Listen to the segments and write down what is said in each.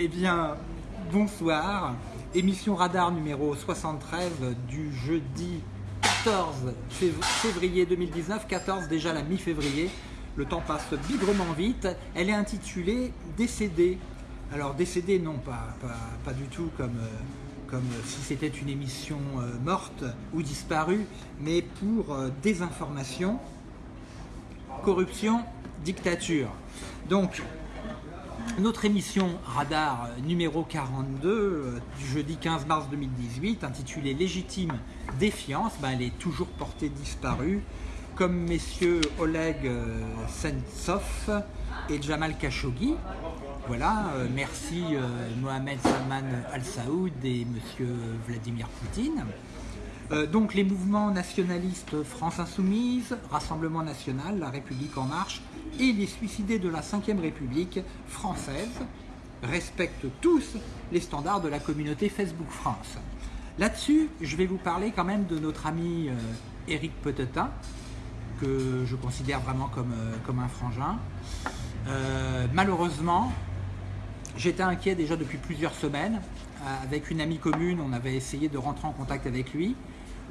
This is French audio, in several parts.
Eh bien, bonsoir. Émission Radar numéro 73 du jeudi 14 février 2019. 14 déjà la mi-février. Le temps passe bigrement vite. Elle est intitulée Décédé. Alors décédé, non pas, du tout comme, euh, comme si c'était une émission euh, morte ou disparue, mais pour euh, désinformation, corruption, dictature. Donc, notre émission Radar numéro 42 euh, du jeudi 15 mars 2018, intitulée Légitime défiance, ben, elle est toujours portée disparue, comme messieurs Oleg euh, Sentsov et Jamal Khashoggi. Voilà, euh, merci Mohamed Salman Al Saoud et monsieur Vladimir Poutine. donc les mouvements nationalistes France Insoumise, Rassemblement National, La République En Marche et les suicidés de la Ve République française respectent tous les standards de la communauté Facebook France. Là-dessus, je vais vous parler quand même de notre ami Eric euh, Petetin, que je considère vraiment comme, euh, comme un frangin. Euh, malheureusement, j'étais inquiet déjà depuis plusieurs semaines. Avec une amie commune, on avait essayé de rentrer en contact avec lui.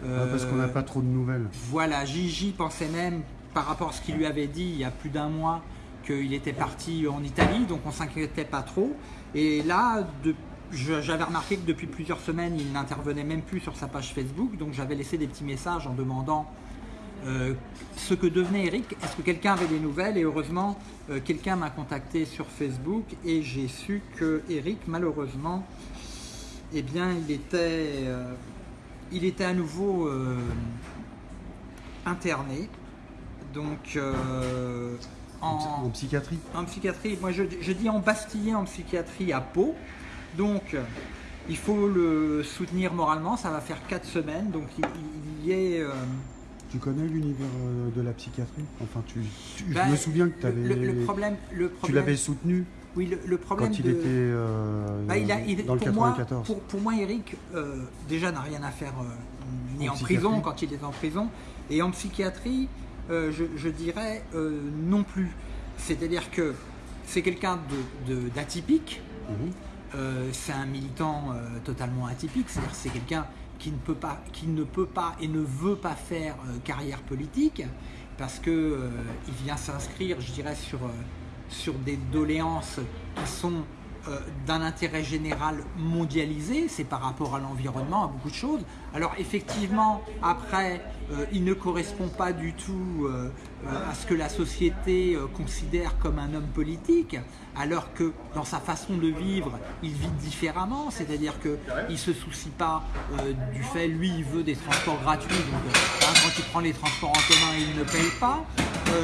parce qu'on n'a pas trop de nouvelles. Voilà, Gigi pensait même par rapport à ce qu'il lui avait dit il y a plus d'un mois qu'il était parti en Italie, donc on s'inquiétait pas trop. Et là, j'avais remarqué que depuis plusieurs semaines, il n'intervenait même plus sur sa page Facebook, donc j'avais laissé des petits messages en demandant euh, ce que devenait Eric. Est-ce que quelqu'un avait des nouvelles? Et heureusement, euh, quelqu'un m'a contacté sur Facebook et j'ai su que Eric, malheureusement, eh bien, il était, euh, il était à nouveau interné donc, euh, en, psychiatrie En psychiatrie. Moi, je, dis en bastillé en psychiatrie à Pau. Donc, il faut le soutenir moralement. Ça va faire 4 semaines. Donc, il, y est... Euh, tu connais l'univers euh, de la psychiatrie? Enfin, tu, je bah, me souviens que avais, le, problème, le problème, tu l'avais soutenu oui, le, problème quand il était bah, il a, dans le 94. Moi, pour, moi, Eric, déjà n'a rien à faire ni en prison quand il est en prison, et en psychiatrie, euh, je, dirais euh, non plus. C'est-à-dire que c'est quelqu'un d'atypique, mhm. euh, c'est un militant totalement atypique, c'est-à-dire c'est quelqu'un qui ne, peut pas, qui ne peut pas et ne veut pas faire carrière politique parce qu'il il vient s'inscrire, je dirais, sur, sur des doléances qui sont d'un intérêt général mondialisé, c'est par rapport à l'environnement, à beaucoup de choses. Alors effectivement, après, euh, il ne correspond pas du tout euh, à ce que la société considère comme un homme politique, alors que dans sa façon de vivre, il vit différemment, c'est-à-dire qu'il ne se soucie pas du fait, lui, il veut des transports gratuits, donc hein, quand il prend les transports en commun, il ne paye pas.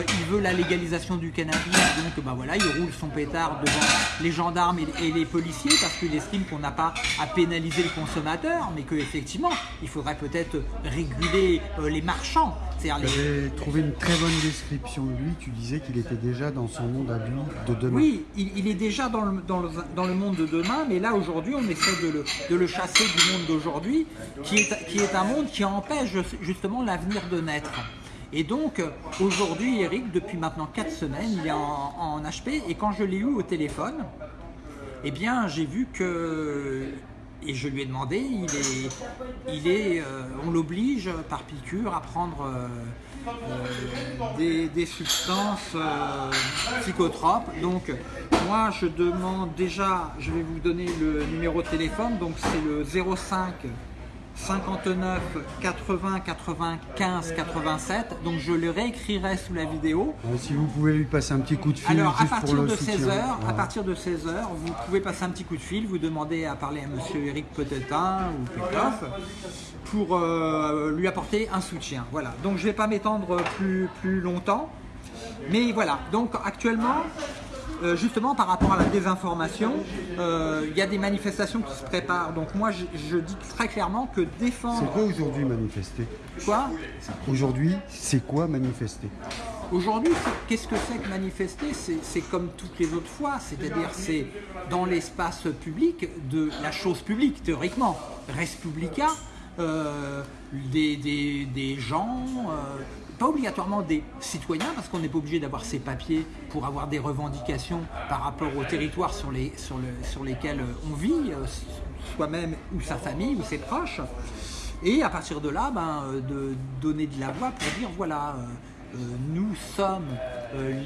il veut la légalisation du cannabis, donc bah il roule son pétard devant les gendarmes et, et les policiers parce qu'il estime qu'on n'a pas à pénaliser le consommateur, mais qu'effectivement, il faudrait peut-être réguler euh, les marchands. Tu avais trouvé une très bonne description de lui, tu disais qu'il était déjà dans son monde à lui de demain. Oui, il, est déjà dans le, dans, dans le, monde de demain, mais là aujourd'hui on essaie de le, de le chasser du monde d'aujourd'hui, qui est, qui est un monde qui empêche justement l'avenir de naître. Et donc, aujourd'hui, Eric, depuis maintenant 4 semaines, il est en, en HP, et quand je l'ai eu au téléphone, eh bien j'ai vu que, et je lui ai demandé, il est, il est, euh, on l'oblige par piqûre à prendre euh, euh, des, substances psychotropes. Donc moi je demande déjà, je vais vous donner le numéro de téléphone, donc c'est le 05 59 80 95 87 donc je le réécrirai sous la vidéo. Si vous pouvez lui passer un petit coup de fil alors à partir de 16 heures à partir de 16 heures vous pouvez passer un petit coup de fil vous demandez à parler à monsieur Eric Petetin ou Petoff pour euh, lui apporter un soutien. Voilà. Donc je vais pas m'étendre plus, plus longtemps. Mais voilà. Donc actuellement euh, justement par rapport à la désinformation, euh, il y a des manifestations qui se préparent. Donc moi, je, dis très clairement que défendre... C'est quoi aujourd'hui manifester Quoi Aujourd'hui, c'est quoi manifester Aujourd'hui, qu'est-ce que c'est que manifester C'est comme toutes les autres fois, c'est-à-dire c'est dans l'espace public de la chose publique, théoriquement. Res publica, euh, des, des, gens pas obligatoirement des citoyens, parce qu'on n'est pas obligé d'avoir ces papiers pour avoir des revendications par rapport au territoire sur, les, sur, le, sur lesquels on vit, euh, soi-même ou sa famille ou ses proches. Et à partir de là, ben, euh, de donner de la voix pour dire voilà, euh, nous sommes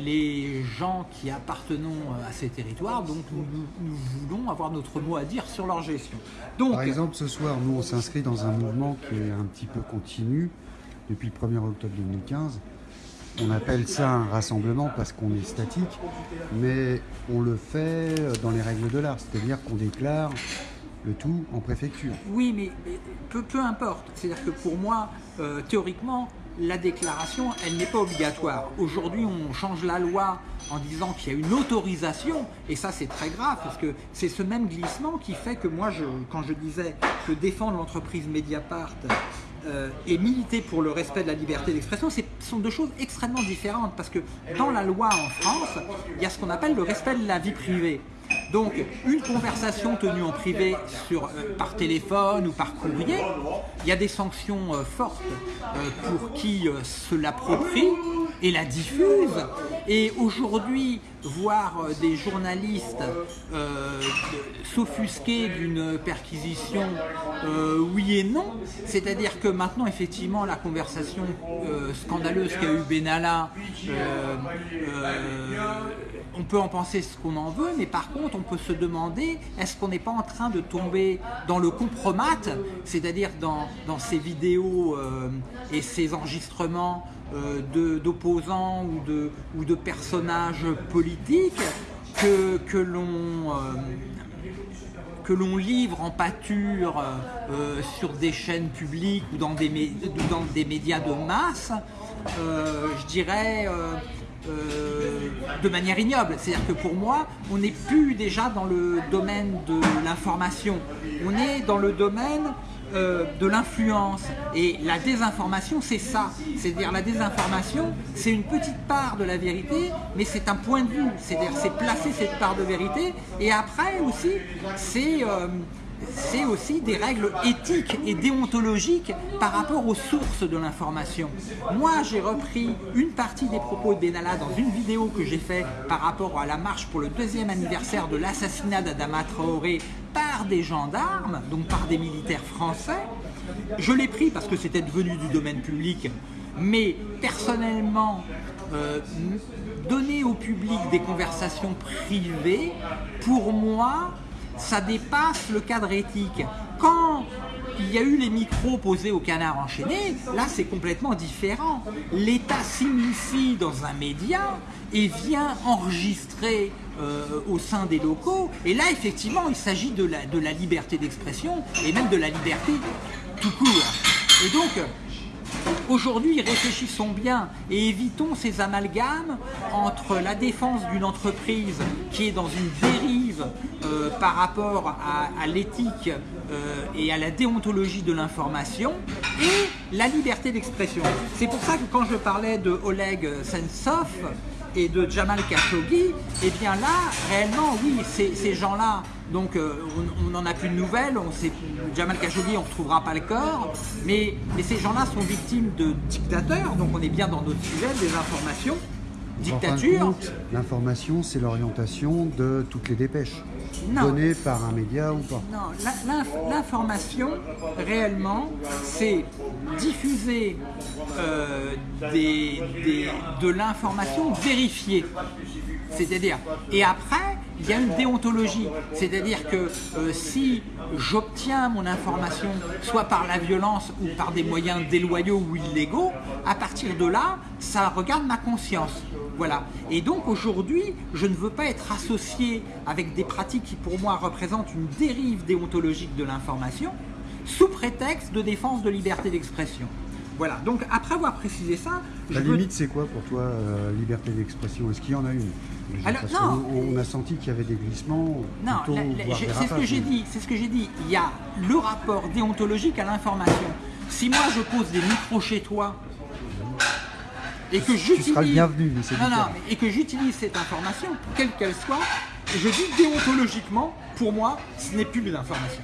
les gens qui appartenons à ces territoires, donc nous, nous, voulons avoir notre mot à dire sur leur gestion. Donc, Par exemple, ce soir, nous, on s'inscrit dans un mouvement qui est un petit peu continu depuis le 1er octobre 2015. On appelle ça un rassemblement parce qu'on est statique, mais on le fait dans les règles de l'art, c'est-à-dire qu'on déclare le tout en préfecture. Oui, mais, peu, importe. C'est-à-dire que pour moi, euh, théoriquement, la déclaration, elle n'est pas obligatoire. Aujourd'hui, on change la loi en disant qu'il y a une autorisation, et ça c'est très grave, parce que c'est ce même glissement qui fait que moi, quand je disais que défendre l'entreprise Mediapart euh, et militer pour le respect de la liberté d'expression, ce sont deux choses extrêmement différentes, parce que dans la loi en France, il y a ce qu'on appelle le respect de la vie privée. Donc, une conversation tenue en privé euh, par téléphone ou par courrier, il y a des sanctions euh, fortes euh, pour qui se l'approprie et la diffuse. Et aujourd'hui, voir des journalistes s'offusquer d'une perquisition, oui et non, c'est-à-dire que maintenant, effectivement, la conversation scandaleuse qu'a eu Benalla on peut en penser ce qu'on en veut, mais par contre, on peut se demander, est-ce qu'on n'est pas en train de tomber dans le compromat, c'est-à-dire dans, ces vidéos euh, et ces enregistrements euh, d'opposants ou de, personnages politiques que. Euh, l'on livre en pâture sur des chaînes publiques ou dans des, médias de masse, je dirais, de manière ignoble. C'est-à-dire que pour moi, on n'est plus déjà dans le domaine de l'information. On est dans le domaine euh, de l'influence. Et la désinformation, c'est ça. C'est-à-dire la désinformation, c'est une petite part de la vérité, mais c'est un point de vue. C'est-à-dire c'est placer cette part de vérité. Et après aussi, c'est... Euh, c'est aussi des règles éthiques et déontologiques par rapport aux sources de l'information. Moi, j'ai repris une partie des propos de Benalla dans une vidéo que j'ai faite par rapport à la marche pour le deuxième anniversaire de l'assassinat d'Adama Traoré par des gendarmes, donc par des militaires français. Je l'ai pris parce que c'était devenu du domaine public, mais personnellement, euh, donner au public des conversations privées, pour moi, ça dépasse le cadre éthique. Quand il y a eu les micros posés au canard enchaîné, là c'est complètement différent. L'État s'initie dans un média et vient enregistrer euh, au sein des locaux. Et là effectivement il s'agit de la, de la liberté d'expression et même de la liberté tout court. Et donc Aujourd'hui, réfléchissons bien et évitons ces amalgames entre la défense d'une entreprise qui est dans une dérive euh, par rapport à, l'éthique euh, et à la déontologie de l'information et la liberté d'expression. C'est pour ça que quand je parlais de Oleg Sentsov, et de Jamal Khashoggi, eh bien là, réellement, oui, ces gens-là, donc euh, on n'en a plus de nouvelles, on sait, Jamal Khashoggi, on ne retrouvera pas le corps, mais, mais ces gens-là sont victimes de dictateurs, donc on est bien dans notre sujet des informations. Dictature. L'information, c'est l'orientation de toutes les dépêches données par un média ou pas Non, l'information, réellement, c'est diffuser euh, de l'information vérifiée. C'est-à-dire, et après, il y a une déontologie. C'est-à-dire que euh, si j'obtiens mon information soit par la violence ou par des moyens déloyaux ou illégaux, à partir de là, ça regarde ma conscience. Voilà. Et donc aujourd'hui, je ne veux pas être associé avec des pratiques qui pour moi représentent une dérive déontologique de l'information, sous prétexte de défense de liberté d'expression. Voilà, donc après avoir précisé ça... La limite c'est quoi pour toi, euh, liberté d'expression? Est-ce qu'il y en a une? Alors, non, on, a senti qu'il y avait des glissements. Non, c'est ce que j'ai dit, c'est ce que j'ai dit. Il y a le rapport déontologique à l'information. Si moi je pose des micros chez toi et que j'utilise... bienvenu, non, non, et que j'utilise cette information, quelle qu'elle soit, je dis déontologiquement, pour moi, ce n'est plus de l'information.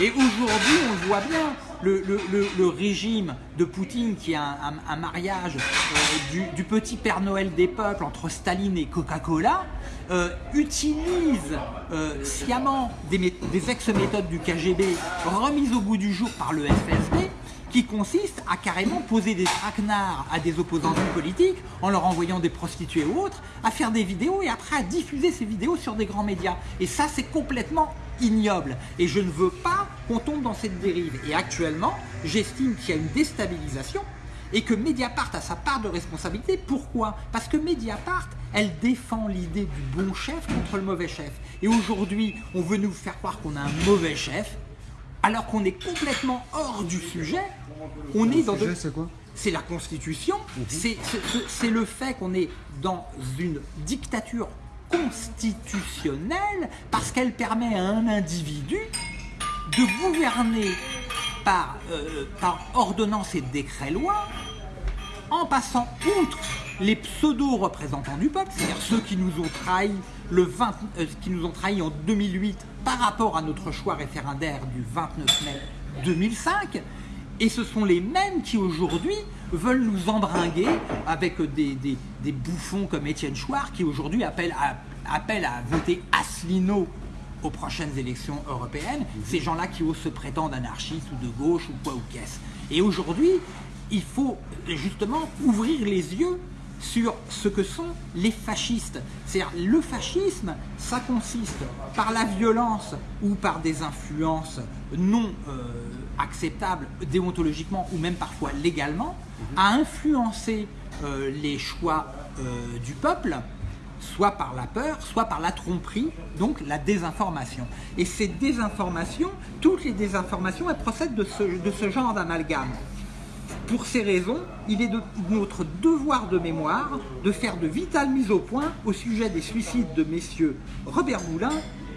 Et aujourd'hui, on le voit bien, le, régime de Poutine, qui est un, mariage euh, du, petit Père Noël des peuples entre Staline et Coca-Cola, euh, utilise euh, sciemment des, mé- des ex-méthodes du KGB remises au goût du jour par le FSB, qui consiste à carrément poser des traquenards à des opposants politiques en leur envoyant des prostituées ou autres, à faire des vidéos et après à diffuser ces vidéos sur des grands médias. Et ça, c'est complètement ignoble. Et je ne veux pas qu'on tombe dans cette dérive. Et actuellement, j'estime qu'il y a une déstabilisation et que Mediapart a sa part de responsabilité. Pourquoi? Parce que Mediapart, elle défend l'idée du bon chef contre le mauvais chef. Et aujourd'hui, on veut nous faire croire qu'on a un mauvais chef, alors qu'on est complètement hors du sujet. On est dans Le de- sujet, c'est quoi? C'est la Constitution, c'est c'est- le fait qu'on est dans une dictature constitutionnelle parce qu'elle permet à un individu de gouverner par, euh, par ordonnance et décret-loi en passant outre les pseudo-représentants du peuple, c'est-à-dire ceux qui nous ont trahis le 20 euh, qui nous ont trahis en 2008 par rapport à notre choix référendaire du 29 mai 2005, et ce sont les mêmes qui aujourd'hui veulent nous embringuer avec des, des- des bouffons comme Étienne Chouard qui aujourd'hui appellent à, appellent à voter Asselineau aux prochaines élections européennes, ces gens-là qui osent se prétendre anarchistes ou de gauche ou quoi ou qu'est-ce. Et aujourd'hui, il faut justement ouvrir les yeux sur ce que sont les fascistes. C'est-à-dire le fascisme, ça consiste par la violence ou par des influences non euh, acceptables déontologiquement ou même parfois légalement, à influencer euh, les choix euh, du peuple soit par la peur, soit par la tromperie, donc la désinformation. Et ces désinformations, toutes les désinformations, elles procèdent de ce, de ce genre d'amalgame. Pour ces raisons, il est de notre devoir de mémoire de faire de vitales mises au point au sujet des suicides de messieurs Robert Boulin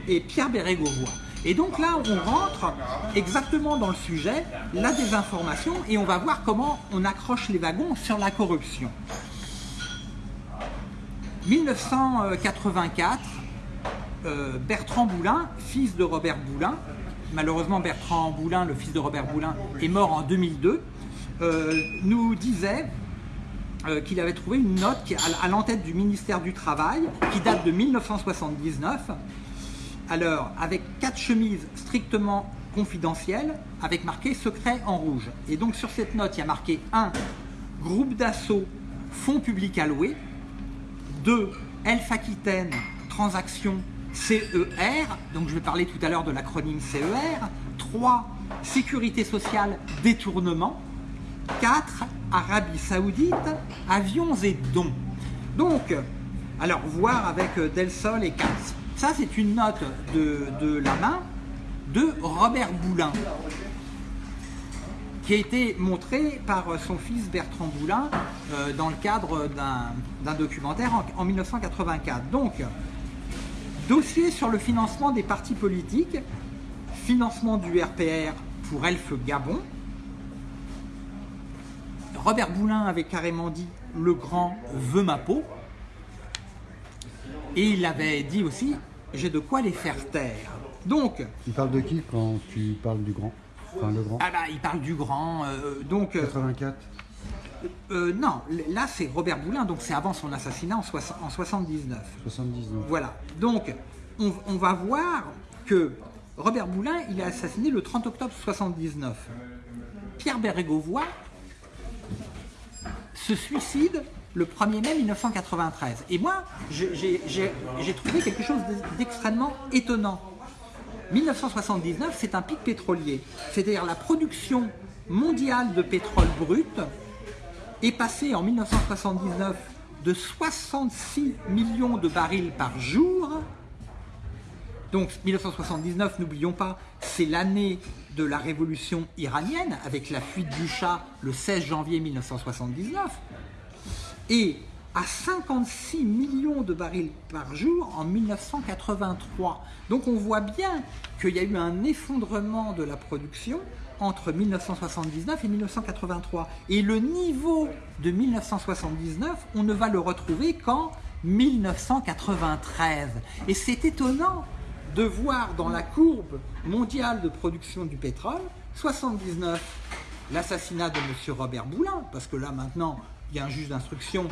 et Pierre Bérégovoy. Et donc là, on rentre exactement dans le sujet, la désinformation, et on va voir comment on accroche les wagons sur la corruption. 1984, euh, Bertrand Boulin, fils de Robert Boulin, malheureusement Bertrand Boulin, le fils de Robert Boulin, est mort en 2002, euh, nous disait euh, qu'il avait trouvé une note à l'entête du ministère du Travail qui date de 1979, alors avec quatre chemises strictement confidentielles, avec marqué secret en rouge. Et donc sur cette note, il y a marqué 1. Groupe d'assaut, fonds publics alloués. 2. Elf Aquitaine, transaction CER, donc je vais parler tout à l'heure de l'acronyme CER. 3. Sécurité sociale, détournement. 4. Arabie Saoudite, avions et dons. Donc, alors voir avec euh, Del Sol et Katz. Ça, c'est une note de, la main de Robert Boulin qui a été montré par euh, son fils Bertrand Boulin euh, dans le cadre d'un d'un documentaire en, en 1984. Donc, dossier sur le financement des partis politiques, financement du RPR pour Elfe Gabon. Robert Boulin avait carrément dit le grand veut ma peau. Et il avait dit aussi j'ai de quoi les faire taire. Donc, Tu parles de qui quand tu parles du grand? Enfin, le grand? Ah bah, il parle du grand. euh, donc, euh, 84 Euh, non, là c'est Robert Boulin, donc c'est avant son assassinat en, soix- en 79. 79. Voilà, donc on, on va voir que Robert Boulin, il est assassiné le 30 octobre 79. Pierre Bérégovoy se suicide le 1er mai 1993. Et moi, j'ai trouvé quelque chose d'extrêmement étonnant. 1979, c'est un pic pétrolier, c'est-à-dire la production mondiale de pétrole brut est passée en 1979 de 66 millions de barils par jour. Donc 1979, n'oublions pas, c'est l'année de la révolution iranienne avec la fuite du Shah le 16 janvier 1979 et à 56 millions de barils par jour en 1983. Donc on voit bien qu'il y a eu un effondrement de la production entre 1979 et 1983. Et le niveau de 1979, on ne va le retrouver qu'en 1993. Et c'est étonnant de voir dans la courbe mondiale de production du pétrole, 79, l'assassinat de M. Robert Boulin, parce que là maintenant, il y a un juge d'instruction,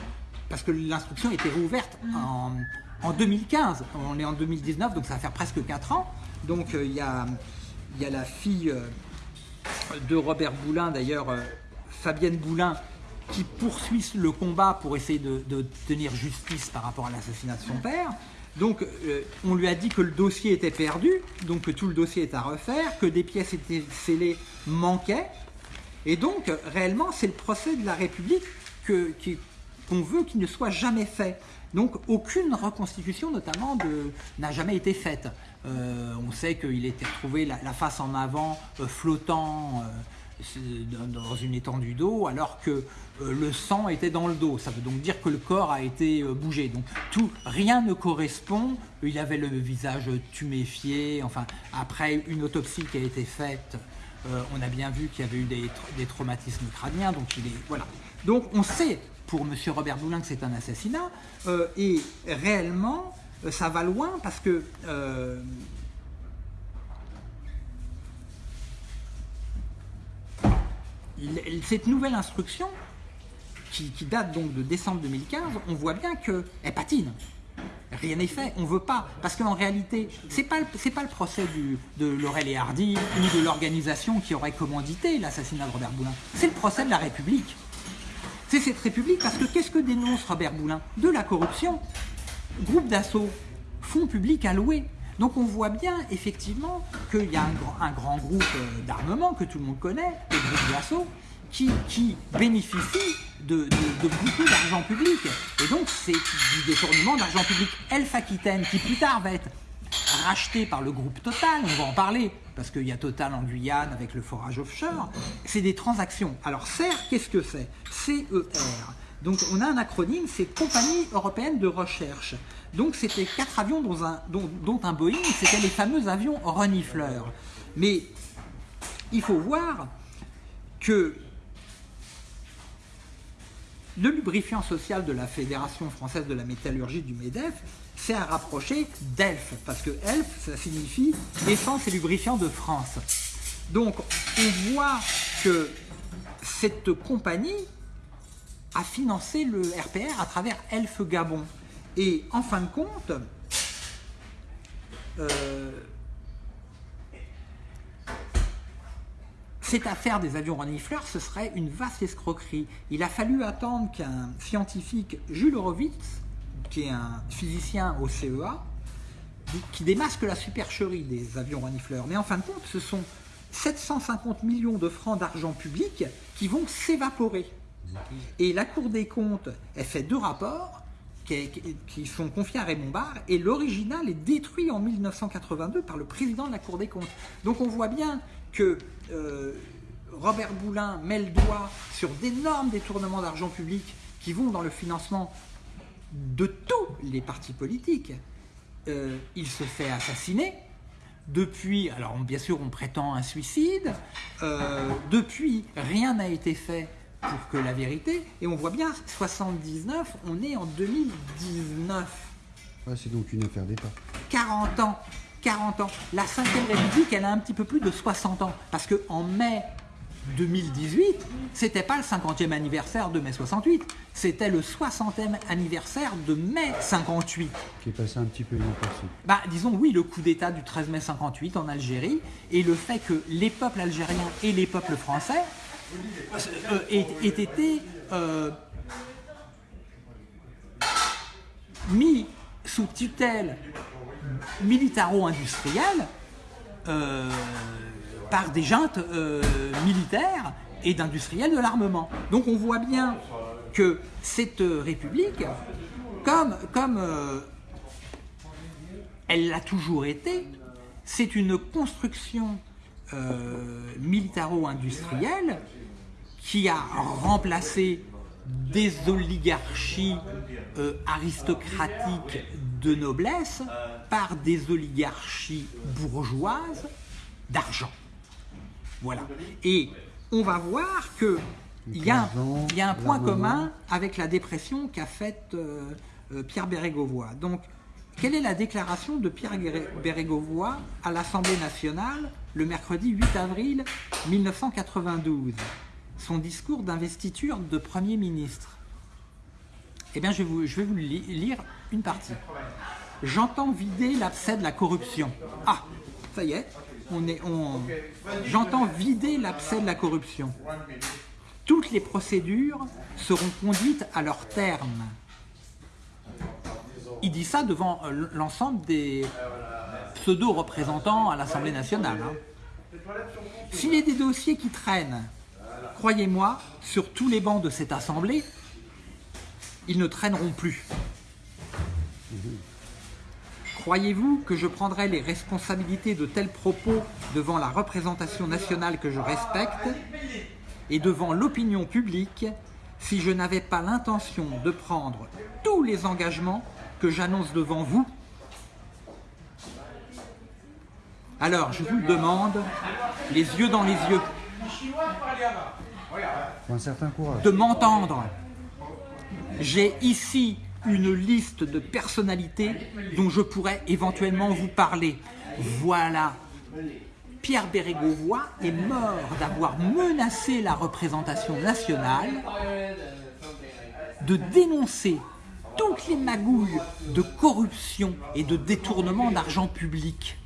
parce que l'instruction était rouverte en, en 2015. On est en 2019, donc ça va faire presque 4 ans. Donc euh, il y, a, y a la fille euh, de Robert Boulin, d'ailleurs, euh, Fabienne Boulin, qui poursuit le combat pour essayer de, de tenir justice par rapport à l'assassinat de son père. Donc euh, on lui a dit que le dossier était perdu, donc que tout le dossier est à refaire, que des pièces scellées manquaient. Et donc réellement c'est le procès de la République qu'on veut qu'il ne soit jamais fait. Donc aucune reconstitution notamment n'a jamais été faite. Euh, on sait qu'il était retrouvé la, face en avant euh, flottant dans une étendue d'eau alors que euh, le sang était dans le dos. Ça veut donc dire que le corps a été euh, bougé. Donc tout, rien ne correspond. Il avait le visage tuméfié. Enfin, après une autopsie qui a été faite, euh, on a bien vu qu'il y avait eu des, des traumatismes crâniens. Donc il est voilà. Donc on sait pour Monsieur Robert Boulin que c'est un assassinat et réellement ça va loin parce que cette nouvelle instruction, qui, date donc de décembre 2015, on voit bien qu'elle patine. Rien n'est fait, on ne veut pas. Parce qu'en réalité, ce n'est pas, le- c'est pas le procès de Laurel et Hardy ou de l'organisation qui aurait commandité l'assassinat de Robert Boulin. C'est le procès de la République. C'est cette République parce que qu'est-ce que dénonce Robert Boulin? De la corruption. Groupe d'assaut, fonds publics alloués. Donc on voit bien effectivement qu'il y a un, grand- groupe euh, d'armement que tout le monde connaît, le groupe d'assaut, qui, qui bénéficie de beaucoup d'argent public. Et donc c'est du détournement d'argent public. Elf Aquitaine, qui plus tard va être racheté par le groupe Total, on va en parler, parce qu'il y a Total en Guyane avec le forage offshore, c'est des transactions. Alors CER, qu'est-ce que c'est? CER. Donc on a un acronyme, c'est Compagnie Européenne de Recherche. Donc c'était quatre avions dont un, Boeing, c'était les fameux avions renifleurs. Mais il faut voir que le lubrifiant social de la Fédération française de la métallurgie du MEDEF s'est rapproché d'ELF, parce que ELF, ça signifie Essence et lubrifiant de France. Donc, on voit que cette compagnie a financé le RPR à travers Elf Gabon. Et en fin de compte, euh, cette affaire des avions renifleurs, ce serait une vaste escroquerie. Il a fallu attendre qu'un scientifique, Jules Horowitz, qui est un physicien au CEA, qui démasque la supercherie des avions renifleurs. Mais en fin de compte, ce sont 750 millions de francs d'argent public qui vont s'évaporer. Et la Cour des comptes, elle fait deux rapports qui, sont confiés à Raymond Barre, et l'original est détruit en 1982 par le président de la Cour des comptes. Donc on voit bien que euh, Robert Boulin met le doigt sur d'énormes détournements d'argent public qui vont dans le financement de tous les partis politiques. Euh, il se fait assassiner. Depuis, alors bien sûr on prétend un suicide, Euh, depuis rien n'a été fait pour que la vérité, et on voit bien 79, on est en 2019, Ouais, c'est donc une affaire d'État. 40 ans, 40 ans. La 5ème République, elle a un petit peu plus de 60 ans, parce que en mai 2018, c'était pas le 50e anniversaire de mai 68, c'était le 60e anniversaire de mai 58. qui est passé un petit peu inaperçu. Bah, disons oui, le coup d'État du 13 mai 58 en Algérie et le fait que les peuples algériens et les peuples français euh, aient été euh, mis sous tutelle militaro-industrielle euh, par des juntes euh, militaires et d'industriels de l'armement. Donc on voit bien que cette république, comme, comme elle l'a toujours été, c'est une construction militaro-industrielle qui a remplacé des oligarchies euh, aristocratiques de noblesse par des oligarchies bourgeoises d'argent. Voilà. Et on va voir que il y a, un- il y a un point commun avec la dépression qu'a faite euh, euh, Pierre Bérégovoy. Donc, quelle est la déclaration de Pierre Bérégovoy à l'Assemblée nationale le mercredi 8 avril 1992 Son discours d'investiture de Premier ministre. Eh bien, je vais vous, lire une partie. J'entends vider l'abcès de la corruption. Ah, ça y est, on est, j'entends vider l'abcès de la corruption. Toutes les procédures seront conduites à leur terme. Il dit ça devant euh, l'ensemble des pseudo-représentants à l'Assemblée nationale. Hein. S'il y a des dossiers qui traînent, croyez-moi, sur tous les bancs de cette Assemblée, ils ne traîneront plus. Croyez-vous que je prendrai les responsabilités de tels propos devant la représentation nationale que je respecte et devant l'opinion publique si je n'avais pas l'intention de prendre tous les engagements que j'annonce devant vous? Alors, je vous le demande, les yeux dans les yeux, un certain courage. de m'entendre. J'ai ici une liste de personnalités dont je pourrais éventuellement vous parler. Voilà. Pierre Bérégovoy est mort d'avoir menacé la représentation nationale de dénoncer toutes les magouilles de corruption et de détournement d'argent public.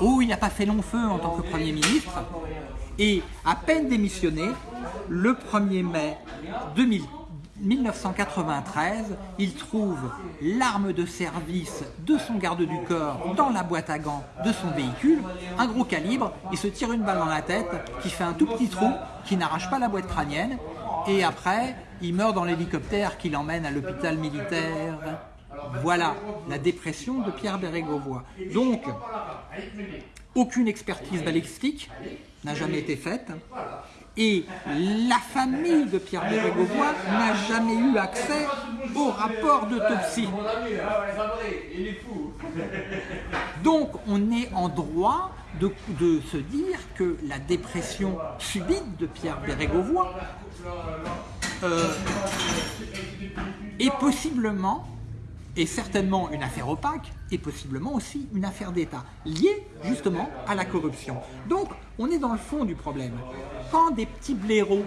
Oh, il n'a pas fait long feu en tant que Premier ministre et à peine démissionné, le 1er mai 2000 1993, il trouve l'arme de service de son garde du corps dans la boîte à gants de son véhicule, un gros calibre, il se tire une balle dans la tête qui fait un tout petit trou, qui n'arrache pas la boîte crânienne, et après, il meurt dans l'hélicoptère qui l'emmène à l'hôpital militaire. Voilà la dépression de Pierre Bérégovoy. Donc, aucune expertise balistique n'a jamais été faite. Et la famille de Pierre Bérégovoy n'a jamais eu accès au rapport d'autopsie. Donc on est en droit de, se dire que la dépression subite de Pierre Bérégovoy euh, est possiblement et certainement une affaire opaque et possiblement aussi une affaire d'État, liée justement à la corruption. Donc on est dans le fond du problème. Quand des petits blaireaux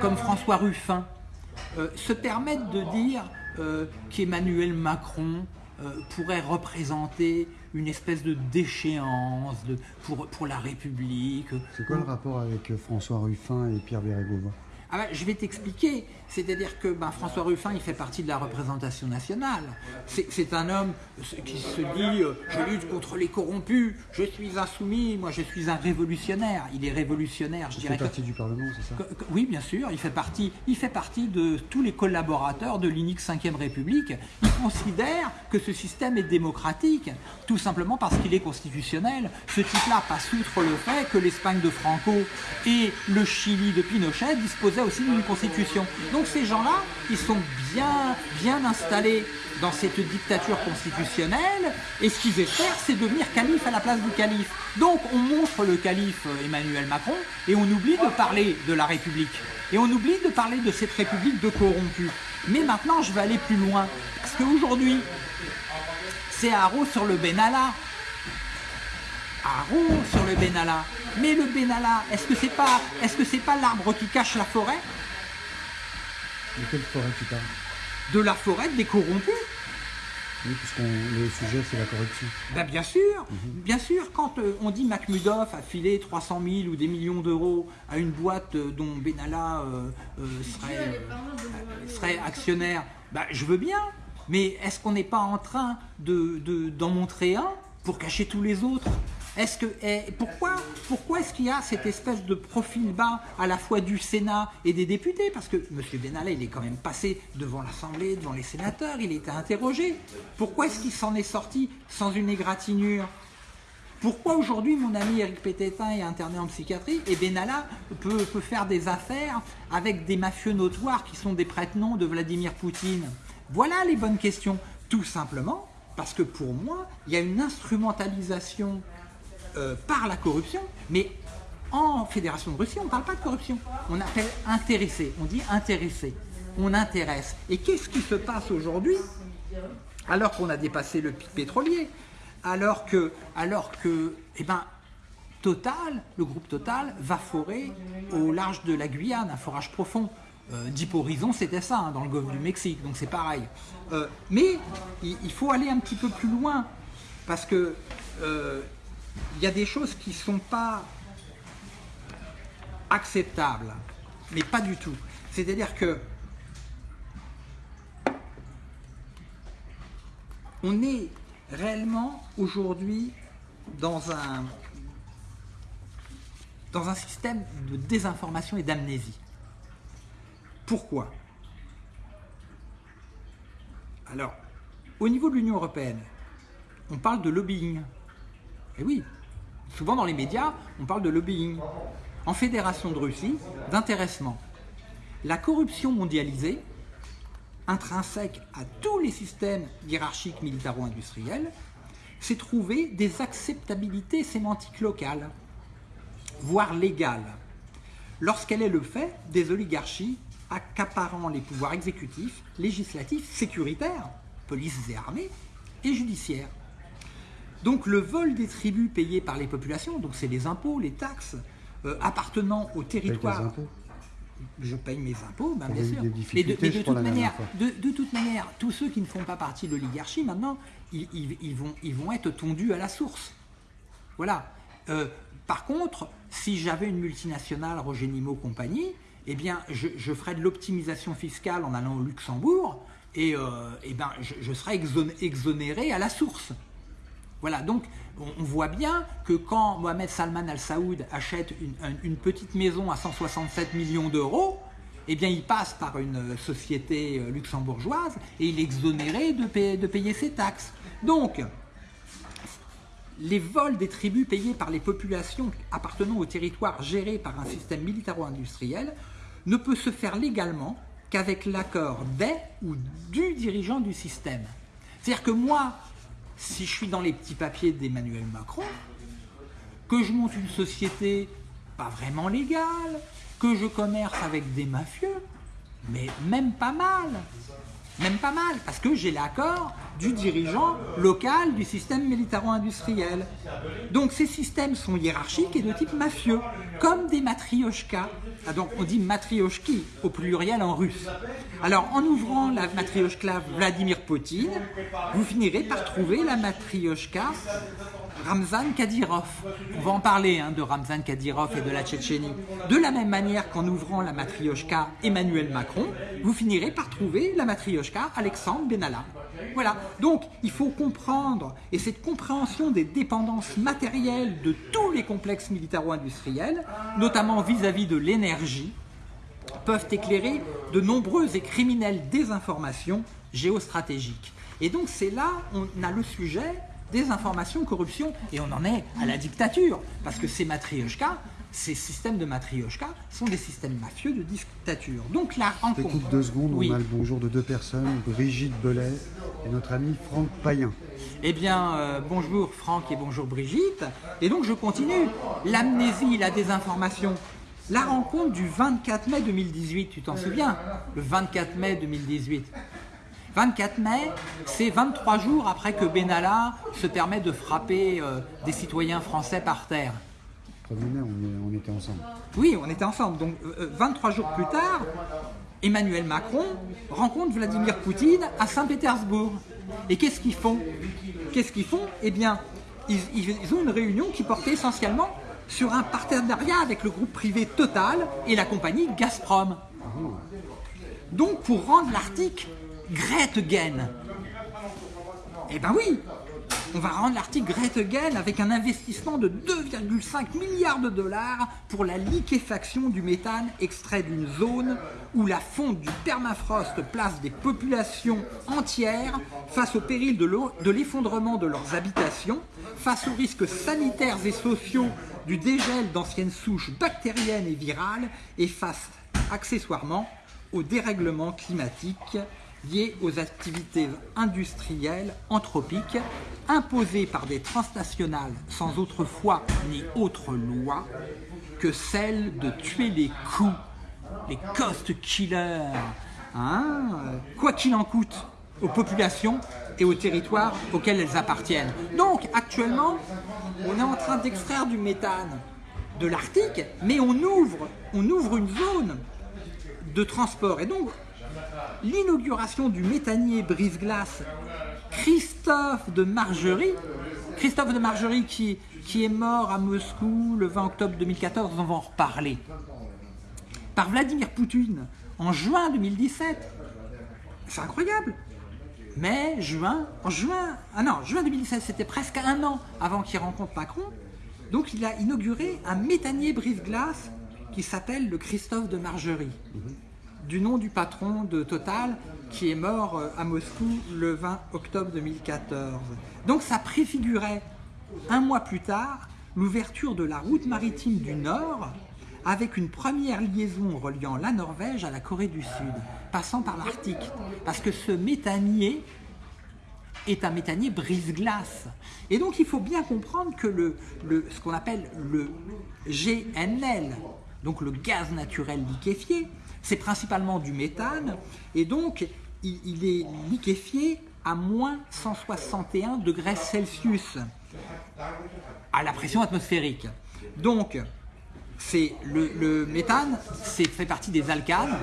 comme François Ruffin euh, se permettent de dire euh, qu'Emmanuel Macron euh, pourrait représenter une espèce de déchéance de, pour, pour la République. C'est quoi le rapport avec François Ruffin et Pierre Bérégovoy? Ah ben, je vais t'expliquer. C'est-à-dire que ben, François Ruffin, il fait partie de la représentation nationale. C'est un homme qui se dit euh, Je lutte contre les corrompus, je suis insoumis, moi je suis un révolutionnaire ». Il est révolutionnaire, je dirais. Il fait partie du Parlement, c'est ça? Oui, bien sûr. Il fait, partie, il fait partie de tous les collaborateurs de l'unique 5ème République. Il considère que ce système est démocratique, tout simplement parce qu'il est constitutionnel. Ce type-là passe outre le fait que l'Espagne de Franco et le Chili de Pinochet disposaient aussi d'une constitution. Donc ces gens-là, ils sont bien, bien installés dans cette dictature constitutionnelle, et ce qu'ils espèrent, c'est devenir calife à la place du calife. Donc on montre le calife Emmanuel Macron, et on oublie de parler de la République. Et on oublie de parler de cette République de corrompus. Mais maintenant, je vais aller plus loin, parce qu'aujourd'hui, c'est Haro sur le Benalla. Haro sur le Benalla. Mais le Benalla, est-ce que c'est pas, est-ce que c'est pas l'arbre qui cache la forêt? De quelle forêt tu parles? De la forêt des corrompus. Oui, puisque le sujet c'est la corruption. Ben bien sûr, mhm. bien sûr, quand euh, on dit Macmudoff a filé 300 000 ou des millions d'euros à une boîte euh, dont Benalla euh, serait, serait, actionnaire, ben, je veux bien, mais est-ce qu'on n'est pas en train d'en de, d'en montrer un pour cacher tous les autres? Est-ce que, eh, pourquoi pourquoi est-ce qu'il y a cette espèce de profil bas à la fois du Sénat et des députés? Parce que M. Benalla, il est quand même passé devant l'Assemblée, devant les sénateurs, il était interrogé. Pourquoi est-ce qu'il s'en est sorti sans une égratignure? Pourquoi aujourd'hui mon ami Eric Pététin est interné en psychiatrie et Benalla peut, peut, faire des affaires avec des mafieux notoires qui sont des prête-noms de Vladimir Poutine? Voilà les bonnes questions. Tout simplement parce que pour moi, il y a une instrumentalisation euh, par la corruption, mais en Fédération de Russie, on ne parle pas de corruption. On appelle intéressé, on dit intéressé. on intéresse. Et qu'est-ce qui se passe aujourd'hui alors qu'on a dépassé le pic pétrolier alors que, alors que eh ben, Total, le groupe Total, va forer au large de la Guyane, un forage profond. Euh, c'était ça, hein, dans le golfe du Mexique, donc c'est pareil. Euh, mais il, faut aller un petit peu plus loin, parce que euh, il y a des choses qui ne sont pas acceptables, mais pas du tout. C'est-à-dire que on est réellement aujourd'hui dans un, dans un système de désinformation et d'amnésie. Pourquoi? Alors, au niveau de l'Union Européenne, on parle de lobbying. Et oui, souvent dans les médias, on parle de lobbying. En Fédération de Russie, d'intéressement. La corruption mondialisée, intrinsèque à tous les systèmes hiérarchiques militaro-industriels, c'est trouver des acceptabilités sémantiques locales, voire légales, lorsqu'elle est le fait des oligarchies accaparant les pouvoirs exécutifs, législatifs, sécuritaires, polices et armées, et judiciaires. Donc le vol des tribus payés par les populations, donc c'est les impôts, les taxes, euh, appartenant au territoire je paye mes impôts, ben, bien sûr. Mais, de, toute manière, de, toute manière, tous ceux qui ne font pas partie de l'oligarchie, maintenant, ils, vont, ils vont être tondus à la source. Voilà. Euh, par contre, si j'avais une multinationale, Roger Nimo compagnie, eh bien, je, ferais de l'optimisation fiscale en allant au Luxembourg et, euh, eh ben, je, serais exonéré à la source. Voilà, donc on, voit bien que quand Mohamed Salman Al Saoud achète une, petite maison à 167 millions d'euros, eh bien il passe par une société euh, luxembourgeoise et il est exonéré de payer, ses taxes. Donc, les vols des tribus payés par les populations appartenant au territoire géré par un système militaro-industriel ne peut se faire légalement qu'avec l'accord des ou du dirigeant du système. C'est-à-dire que moi, si je suis dans les petits papiers d'Emmanuel Macron, que je monte une société pas vraiment légale, que je commerce avec des mafieux, mais même pas mal, même pas mal, parce que j'ai l'accord du dirigeant local du système militaro-industriel. Donc ces systèmes sont hiérarchiques et de type mafieux, comme des matrioshkas. Ah, donc on dit matrioshki au pluriel en russe. Alors en ouvrant la matrioshka Vladimir Poutine, vous finirez par trouver la matrioshka Ramzan Kadyrov. On va en parler hein, de Ramzan Kadyrov et de la Tchétchénie. De la même manière qu'en ouvrant la matrioshka Emmanuel Macron, vous finirez par trouver la matrioshka Alexandre Benalla. Voilà, donc il faut comprendre, et cette compréhension des dépendances matérielles de tous les complexes militaro-industriels, notamment vis-à-vis de l'énergie, peuvent éclairer de nombreuses et criminelles désinformations géostratégiques. Et donc c'est là, on a le sujet des informations, corruption, et on en est à la dictature, parce que ces matrioshka, ces systèmes de matrioshka sont des systèmes mafieux de dictature. Donc là, en Écoute deux secondes, on a le bonjour de deux personnes, Brigitte Belay et notre ami Franck Payen. Eh bien, euh, bonjour Franck et bonjour Brigitte. Et donc je continue. L'amnésie, la désinformation. La rencontre du 24 mai 2018, tu t'en souviens? Le 24 mai 2018. 24 mai, c'est 23 jours après que Benalla se permet de frapper euh, des citoyens français par terre. on, était ensemble. Oui, on était ensemble. Donc 23 euh, jours plus tard, Emmanuel Macron rencontre Vladimir Poutine à Saint-Pétersbourg. Et qu'est-ce qu'ils font? Qu'est-ce qu'ils font? Eh bien, ils, ont une réunion qui portait essentiellement sur un partenariat avec le groupe privé Total et la compagnie Gazprom. Donc, pour rendre l'article Gretgen, eh ben oui, on va rendre l'article Gretgen avec un investissement de 2,5 milliards de dollars pour la liquéfaction du méthane extrait d'une zone où la fonte du permafrost place des populations entières face au péril de l'effondrement de leurs habitations, face aux risques sanitaires et sociaux du dégel d'anciennes souches bactériennes et virales et face accessoirement au dérèglement climatique liés aux activités industrielles anthropiques imposées par des transnationales sans autre foi ni autre loi que celle de tuer les coups, les cost killers, hein, quoi qu'il en coûte aux populations et aux territoires auxquels elles appartiennent. Donc actuellement, on est en train d'extraire du méthane de l'Arctique, mais on ouvre, on ouvre une zone de transport. Et donc, l'inauguration du méthanier brise-glace Christophe de Margerie, Christophe de Margerie qui, est mort à Moscou le 20 octobre 2014, on va en reparler, par Vladimir Poutine en juin 2017. C'est incroyable. Mais juin, en juin, ah non, juin 2017, c'était presque un an avant qu'il rencontre Macron. Donc il a inauguré un méthanier brise-glace qui s'appelle le Christophe de Margerie, du nom du patron de Total qui est mort euh, à Moscou le 20 octobre 2014. Donc ça préfigurait un mois plus tard l'ouverture de la route maritime du Nord avec une première liaison reliant la Norvège à la Corée du Sud, passant par l'Arctique. Parce que ce méthanier est un méthanier brise-glace. Et donc il faut bien comprendre que le, ce qu'on appelle le GNL, donc le gaz naturel liquéfié, c'est principalement du méthane, et donc il, est liquéfié à moins 161 degrés Celsius à la pression atmosphérique. Donc, c'est le, le méthane, fait partie des alcanes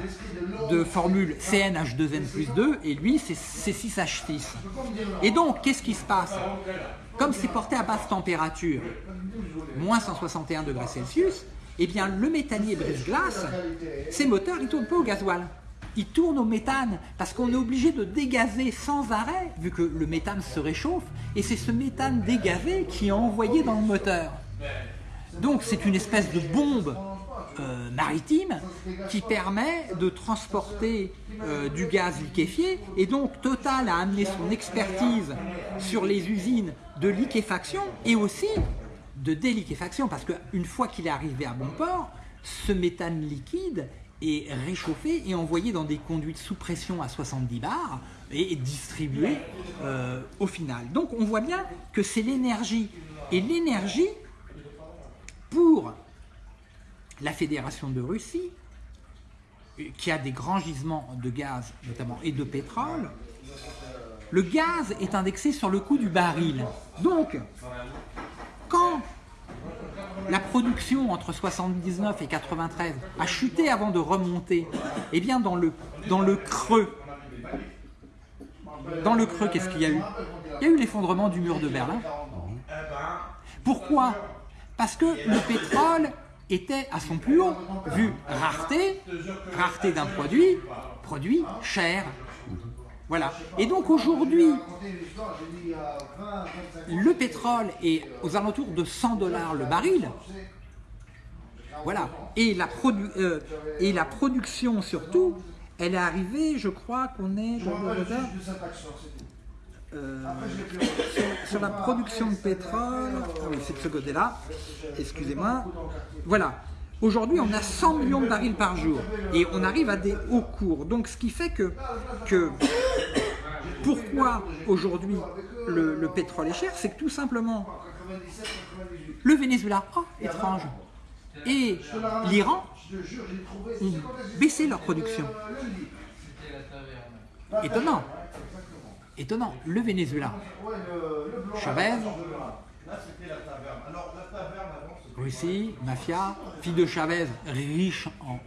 de formule CnH2n plus 2 et lui c'est C6H6. Et donc qu'est-ce qui se passe? Comme c'est porté à basse température, moins 161 degrés Celsius, eh bien le méthanier brise-glace, ses moteurs ils tournent pas au gasoil. Ils tournent au méthane parce qu'on est obligé de dégazer sans arrêt vu que le méthane se réchauffe et c'est ce méthane dégazé qui est envoyé dans le moteur. Donc c'est une espèce de bombe euh, maritime qui permet de transporter euh, du gaz liquéfié et donc Total a amené son expertise sur les usines de liquéfaction et aussi de déliquéfaction parce qu'une fois qu'il est arrivé à bon port, ce méthane liquide est réchauffé et envoyé dans des conduites sous pression à 70 bars et distribué euh, au final. Donc on voit bien que c'est l'énergie. Et l'énergie, pour la Fédération de Russie, qui a des grands gisements de gaz notamment et de pétrole, le gaz est indexé sur le coût du baril. Donc, la production entre 79 et 93 a chuté avant de remonter, eh bien dans le, dans le creux, dans le creux, qu'est-ce qu'il y a eu? Il y a eu l'effondrement du mur de Berlin. Pourquoi? Parce que le pétrole était à son plus haut, vu rareté, rareté d'un produit, produit cher. Voilà. Et donc aujourd'hui, le pétrole est aux alentours de 100 dollars le baril. Voilà. Et la, euh, et la production surtout, elle est arrivée, je crois qu'on est... Euh, sur, sur, la production de pétrole, ah oui, c'est de ce côté-là, excusez-moi, voilà, Aujourd'hui, on a 100 millions de barils par jour et on arrive à des hauts cours. Donc, ce qui fait que, pourquoi aujourd'hui le, pétrole est cher, c'est que tout simplement, le Venezuela, oh, étrange, et l'Iran ont baissé leur production. Étonnant. Étonnant. Le Venezuela, Chavez, Russie, mafia, fille de Chavez, riche en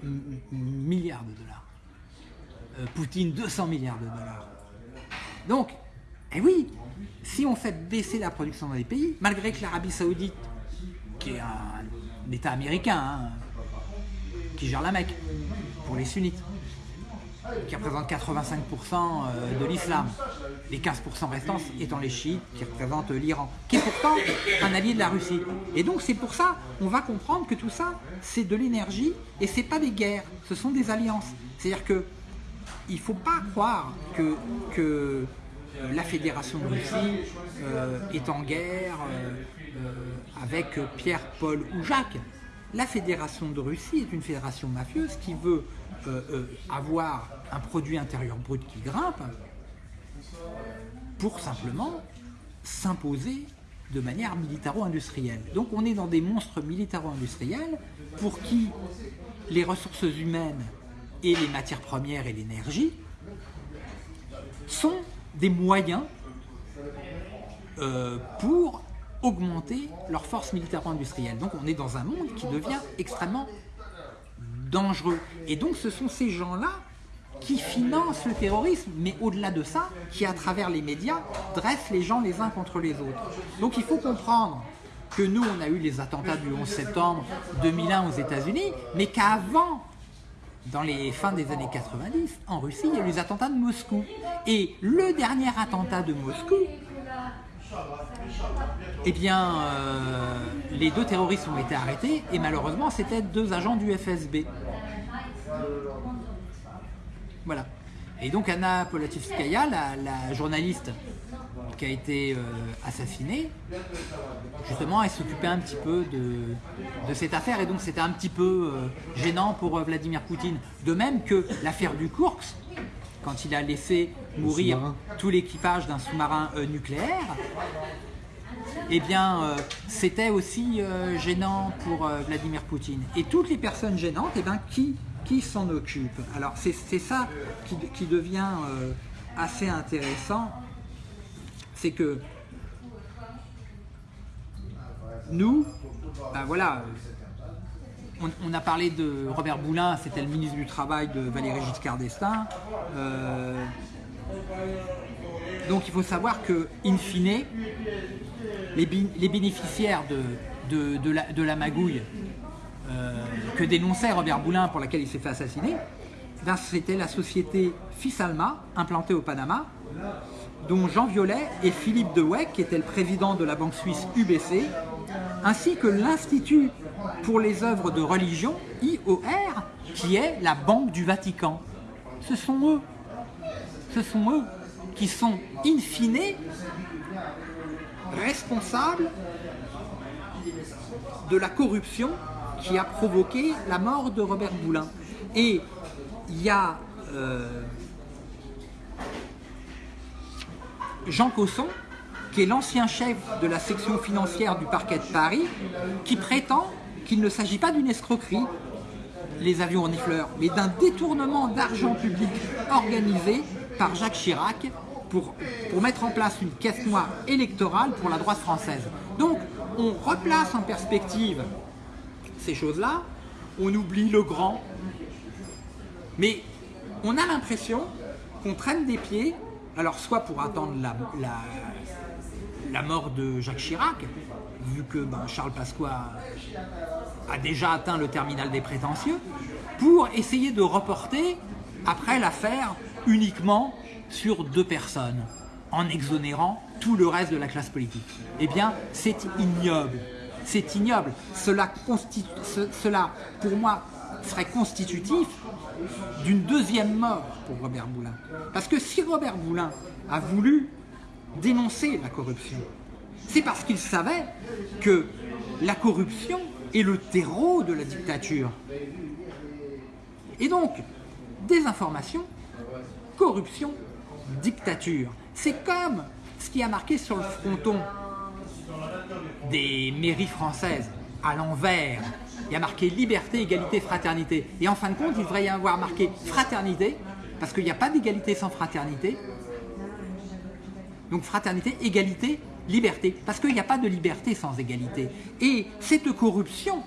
milliards de dollars. Euh, Poutine, 200 milliards de dollars. Donc, eh oui, si on fait baisser la production dans les pays, malgré que l'Arabie Saoudite, qui est un, État américain, hein, qui gère la Mecque pour les sunnites, qui représente 85% euh, de l'islam, les 15% restants étant les chiites qui représentent l'Iran, qui est pourtant un allié de la Russie. Et donc c'est pour ça, on va comprendre que tout ça, c'est de l'énergie et c'est pas des guerres, ce sont des alliances. C'est-à-dire que il ne faut pas croire que, euh, la Fédération de Russie euh, est en guerre avec Pierre, Paul ou Jacques. La Fédération de Russie est une fédération mafieuse qui veut avoir un produit intérieur brut qui grimpe, pour simplement s'imposer de manière militaro-industrielle. Donc on est dans des monstres militaro-industriels pour qui les ressources humaines et les matières premières et l'énergie sont des moyens euh, pour augmenter leur force militaire-industrielle. Donc on est dans un monde qui devient extrêmement dangereux. Et donc ce sont ces gens-là qui financent le terrorisme, mais au-delà de ça, qui à travers les médias dressent les gens les uns contre les autres. Donc il faut comprendre que nous, on a eu les attentats du 11 septembre 2001 aux États-Unis, mais qu'avant, dans les fins des années 90, en Russie, il y a eu les attentats de Moscou. Et le dernier attentat de Moscou, eh bien, euh, les deux terroristes ont été arrêtés et malheureusement, c'était deux agents du FSB. Voilà. Et donc Anna Polativskaya, la, journaliste qui a été euh, assassinée, justement, elle s'occupait un petit peu de, cette affaire et donc c'était un petit peu euh, gênant pour Vladimir Poutine. De même que l'affaire du Kursk, quand il a laissé mourir tout l'équipage d'un sous-marin nucléaire, eh bien, euh, c'était aussi euh, gênant pour euh, Vladimir Poutine. Et toutes les personnes gênantes, eh bien, qui, qui s'en occupe Alors, c'est ça qui, devient assez intéressant, c'est que nous, ben voilà, on, a parlé de Robert Boulin, c'était le ministre du Travail de Valéry Giscard d'Estaing. donc il faut savoir que, in fine, les, bénéficiaires de, la, magouille euh, que dénonçait Robert Boulin pour laquelle il s'est fait assassiner, ben, c'était la société Fisalma, implantée au Panama, dont Jean Violet et Philippe Dewey, qui était le président de la banque suisse UBC, ainsi que l'Institut pour les œuvres de religion, IOR, qui est la banque du Vatican. Ce sont eux, ce sont eux qui sont in fine responsable de la corruption qui a provoqué la mort de Robert Boulin. Et il y a euh, Jean Cosson, qui est l'ancien chef de la section financière du parquet de Paris, qui prétend qu'il ne s'agit pas d'une escroquerie, les avions renifleurs, mais d'un détournement d'argent public organisé par Jacques Chirac pour, pour mettre en place une caisse noire électorale pour la droite française. Donc, on replace en perspective choses-là, on oublie le grand, mais on a l'impression qu'on traîne des pieds, alors soit pour attendre la, la, la mort de Jacques Chirac, vu que ben, Charles Pasqua a déjà atteint le terminal des prétentieux, pour essayer de reporter après l'affaire uniquement sur deux personnes en exonérant tout le reste de la classe politique. Eh bien, c'est ignoble. C'est ignoble. Cela, pour moi, serait constitutif d'une deuxième mort pour Robert Boulin. Parce que si Robert Boulin a voulu dénoncer la corruption, c'est parce qu'il savait que la corruption est le terreau de la dictature. Et donc, désinformation, corruption, dictature. C'est comme ce qui a marqué sur le fronton des mairies françaises, à l'envers. Il y a marqué liberté, égalité, fraternité. Et en fin de compte, il devrait y avoir marqué fraternité, parce qu'il n'y a pas d'égalité sans fraternité. Donc fraternité, égalité, liberté. Parce qu'il n'y a pas de liberté sans égalité. Et cette corruption,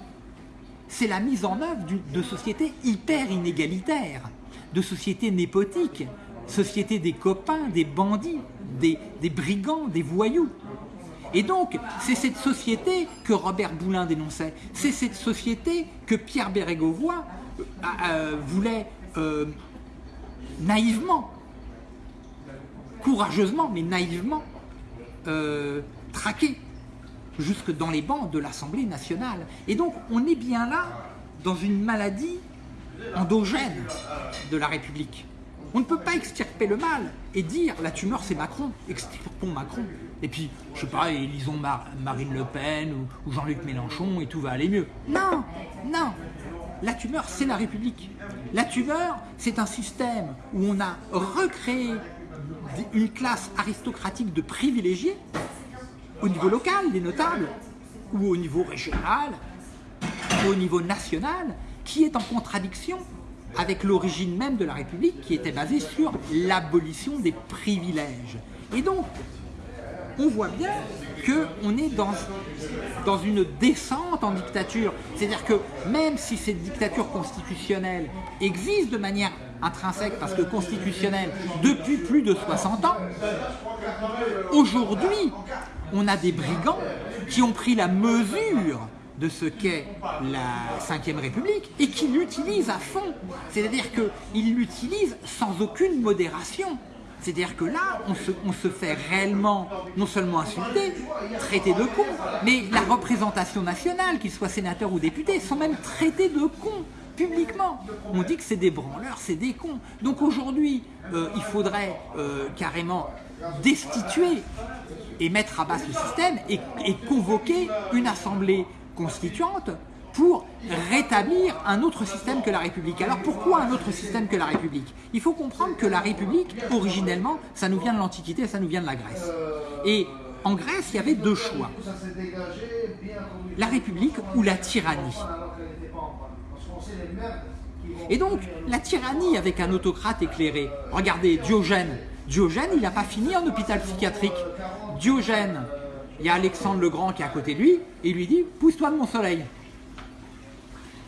c'est la mise en œuvre de sociétés hyper inégalitaires, de sociétés népotiques, société des copains, des bandits, des, brigands, des voyous. Et donc, c'est cette société que Robert Boulin dénonçait, c'est cette société que Pierre Bérégovoy euh, euh, voulait euh, naïvement, courageusement, mais naïvement, traquer jusque dans les bancs de l'Assemblée nationale. Et donc, on est bien là dans une maladie endogène de la République. On ne peut pas extirper le mal et dire la tumeur c'est Macron, extirpons Macron. Et puis, je sais pas, élisons Marine Le Pen ou, Jean-Luc Mélenchon et tout va aller mieux. Non, non, la tumeur c'est la République. La tumeur c'est un système où on a recréé une classe aristocratique de privilégiés au niveau local, des notables, ou au niveau régional, au niveau national, qui est en contradiction avec l'origine même de la République qui était basée sur l'abolition des privilèges. Et donc, on voit bien qu'on est dans, dans une descente en dictature. C'est-à-dire que même si cette dictature constitutionnelle existe de manière intrinsèque, parce que constitutionnelle depuis plus de 60 ans, aujourd'hui, on a des brigands qui ont pris la mesure de ce qu'est la Ve République et qui l'utilisent à fond. C'est-à-dire qu'ils l'utilisent sans aucune modération. C'est-à-dire que là, on se, fait réellement, non seulement insulter, traiter de con, mais la représentation nationale, qu'ils soient sénateurs ou députés, sont même traités de cons publiquement. On dit que c'est des branleurs, c'est des cons. Donc aujourd'hui, euh, il faudrait euh, carrément destituer et mettre à bas ce système et convoquer une assemblée constituante pour rétablir un autre système que la République. Alors pourquoi un autre système que la République? Il faut comprendre que la République, originellement, ça nous vient de l'Antiquité, ça nous vient de la Grèce. Et en Grèce, il y avait deux choix. La République ou la tyrannie. Et donc, la tyrannie avec un autocrate éclairé. Regardez, Diogène. Diogène, il n'a pas fini en hôpital psychiatrique. Diogène, il y a Alexandre le Grand qui est à côté de lui, et il lui dit « pousse-toi de mon soleil ».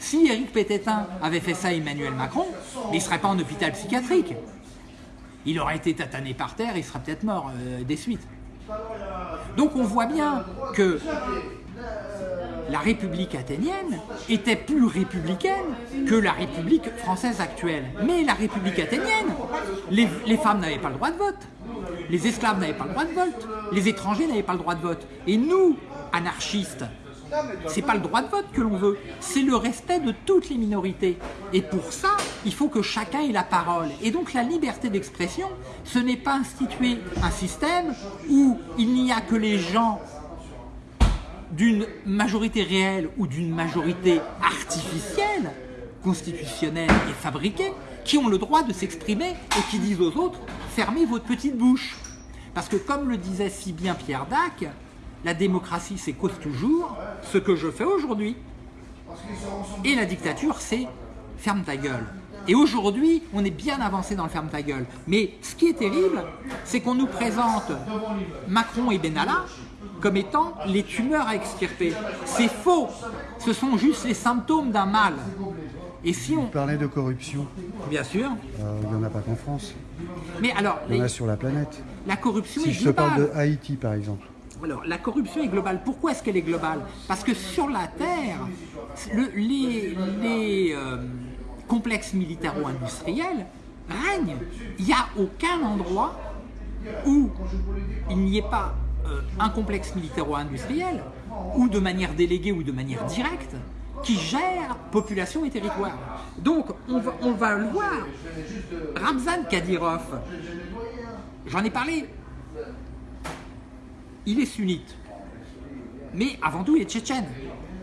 Si Éric Pététin avait fait ça à Emmanuel Macron, il ne serait pas en hôpital psychiatrique. Il aurait été tatané par terre, il serait peut-être mort euh, des suites. Donc on voit bien que la République athénienne était plus républicaine que la République française actuelle. Mais la République athénienne, les, les femmes n'avaient pas le droit de vote, les esclaves n'avaient pas le droit de vote, les étrangers n'avaient pas le droit de vote. Et nous, anarchistes, c'est pas le droit de vote que l'on veut, c'est le respect de toutes les minorités. Et pour ça, il faut que chacun ait la parole. Et donc la liberté d'expression, ce n'est pas instituer un système où il n'y a que les gens d'une majorité réelle ou d'une majorité artificielle, constitutionnelle et fabriquée, qui ont le droit de s'exprimer et qui disent aux autres « fermez votre petite bouche ». Parce que comme le disait si bien Pierre Dac, la démocratie, c'est cause toujours ce que je fais aujourd'hui. Et la dictature, c'est ferme ta gueule. Et aujourd'hui, on est bien avancé dans le ferme ta gueule. Mais ce qui est terrible, c'est qu'on nous présente Macron et Benalla comme étant les tumeurs à extirper. C'est faux. Ce sont juste les symptômes d'un mal. Et si on... Vous parlez de corruption. Bien sûr. Euh, il n'y en a pas qu'en France. Mais alors... Il y en a sur la planète. La corruption si je te parle de Haïti, par exemple. Alors, la corruption est globale. Pourquoi est-ce qu'elle est globale? Parce que sur la Terre, les, euh, complexes militaro-industriels règnent. Il n'y a aucun endroit où il n'y ait pas euh, un complexe militaro-industriel, ou de manière déléguée ou de manière directe, qui gère population et territoire. Donc, on va, le voir. Ramzan Kadyrov, j'en ai parlé, il est sunnite. Mais avant tout, il est tchétchène.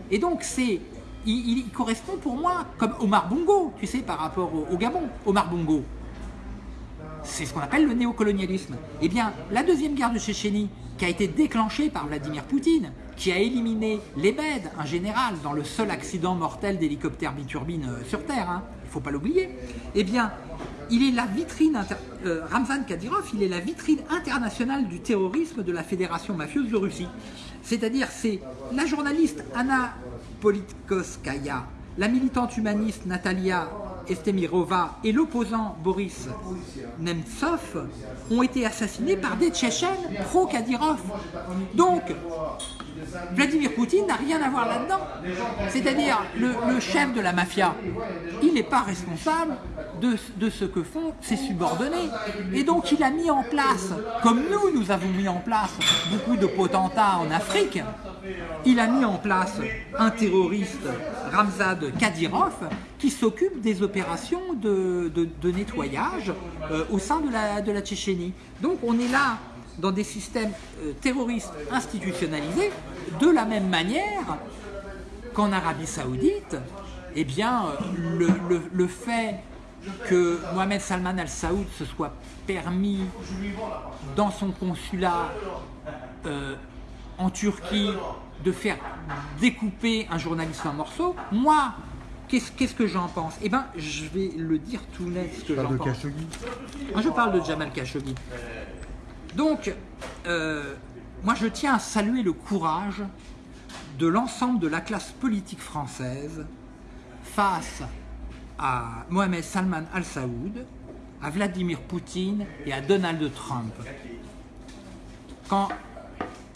Et donc, c'est, il, correspond pour moi comme Omar Bongo, tu sais, par rapport au, Gabon. Omar Bongo, c'est ce qu'on appelle le néocolonialisme. Eh bien, la deuxième guerre de Tchétchénie, qui a été déclenchée par Vladimir Poutine, qui a éliminé l'Ebed, un général, dans le seul accident mortel d'hélicoptère biturbine euh, sur Terre, hein, il ne faut pas l'oublier, eh bien, il est la vitrine, euh, Ramzan Kadyrov, il est la vitrine internationale du terrorisme de la Fédération mafieuse de Russie. C'est-à-dire, c'est la journaliste Anna Politkovskaya, la militante humaniste Natalia Estemirova et l'opposant Boris Nemtsov ont été assassinés par des Tchétchènes pro-Kadyrov. Donc, Vladimir Poutine n'a rien à voir là-dedans. C'est-à-dire, le, chef de la mafia, il n'est pas responsable de, ce que font ses subordonnés. Et donc, il a mis en place, comme nous, nous avons mis en place beaucoup de potentats en Afrique, il a mis en place un terroriste, Ramzad Kadyrov, qui s'occupe des opérations de, nettoyage euh, au sein de la, de la Tchétchénie. Donc, on est là dans des systèmes euh, terroristes institutionnalisés, de la même manière qu'en Arabie Saoudite, eh bien, euh, le, fait que Mohamed Salman al-Saoud se soit permis dans son consulat euh, en Turquie de faire découper un journaliste en morceaux, moi, qu'est-ce que j'en pense? Eh bien, je vais le dire tout net ce que j'en de pense. Khashoggi Moi, je parle de Jamal Khashoggi. Donc, euh, moi, je tiens à saluer le courage de l'ensemble de la classe politique française face à Mohamed Salman al-Saoud, à Vladimir Poutine et à Donald Trump. Quand,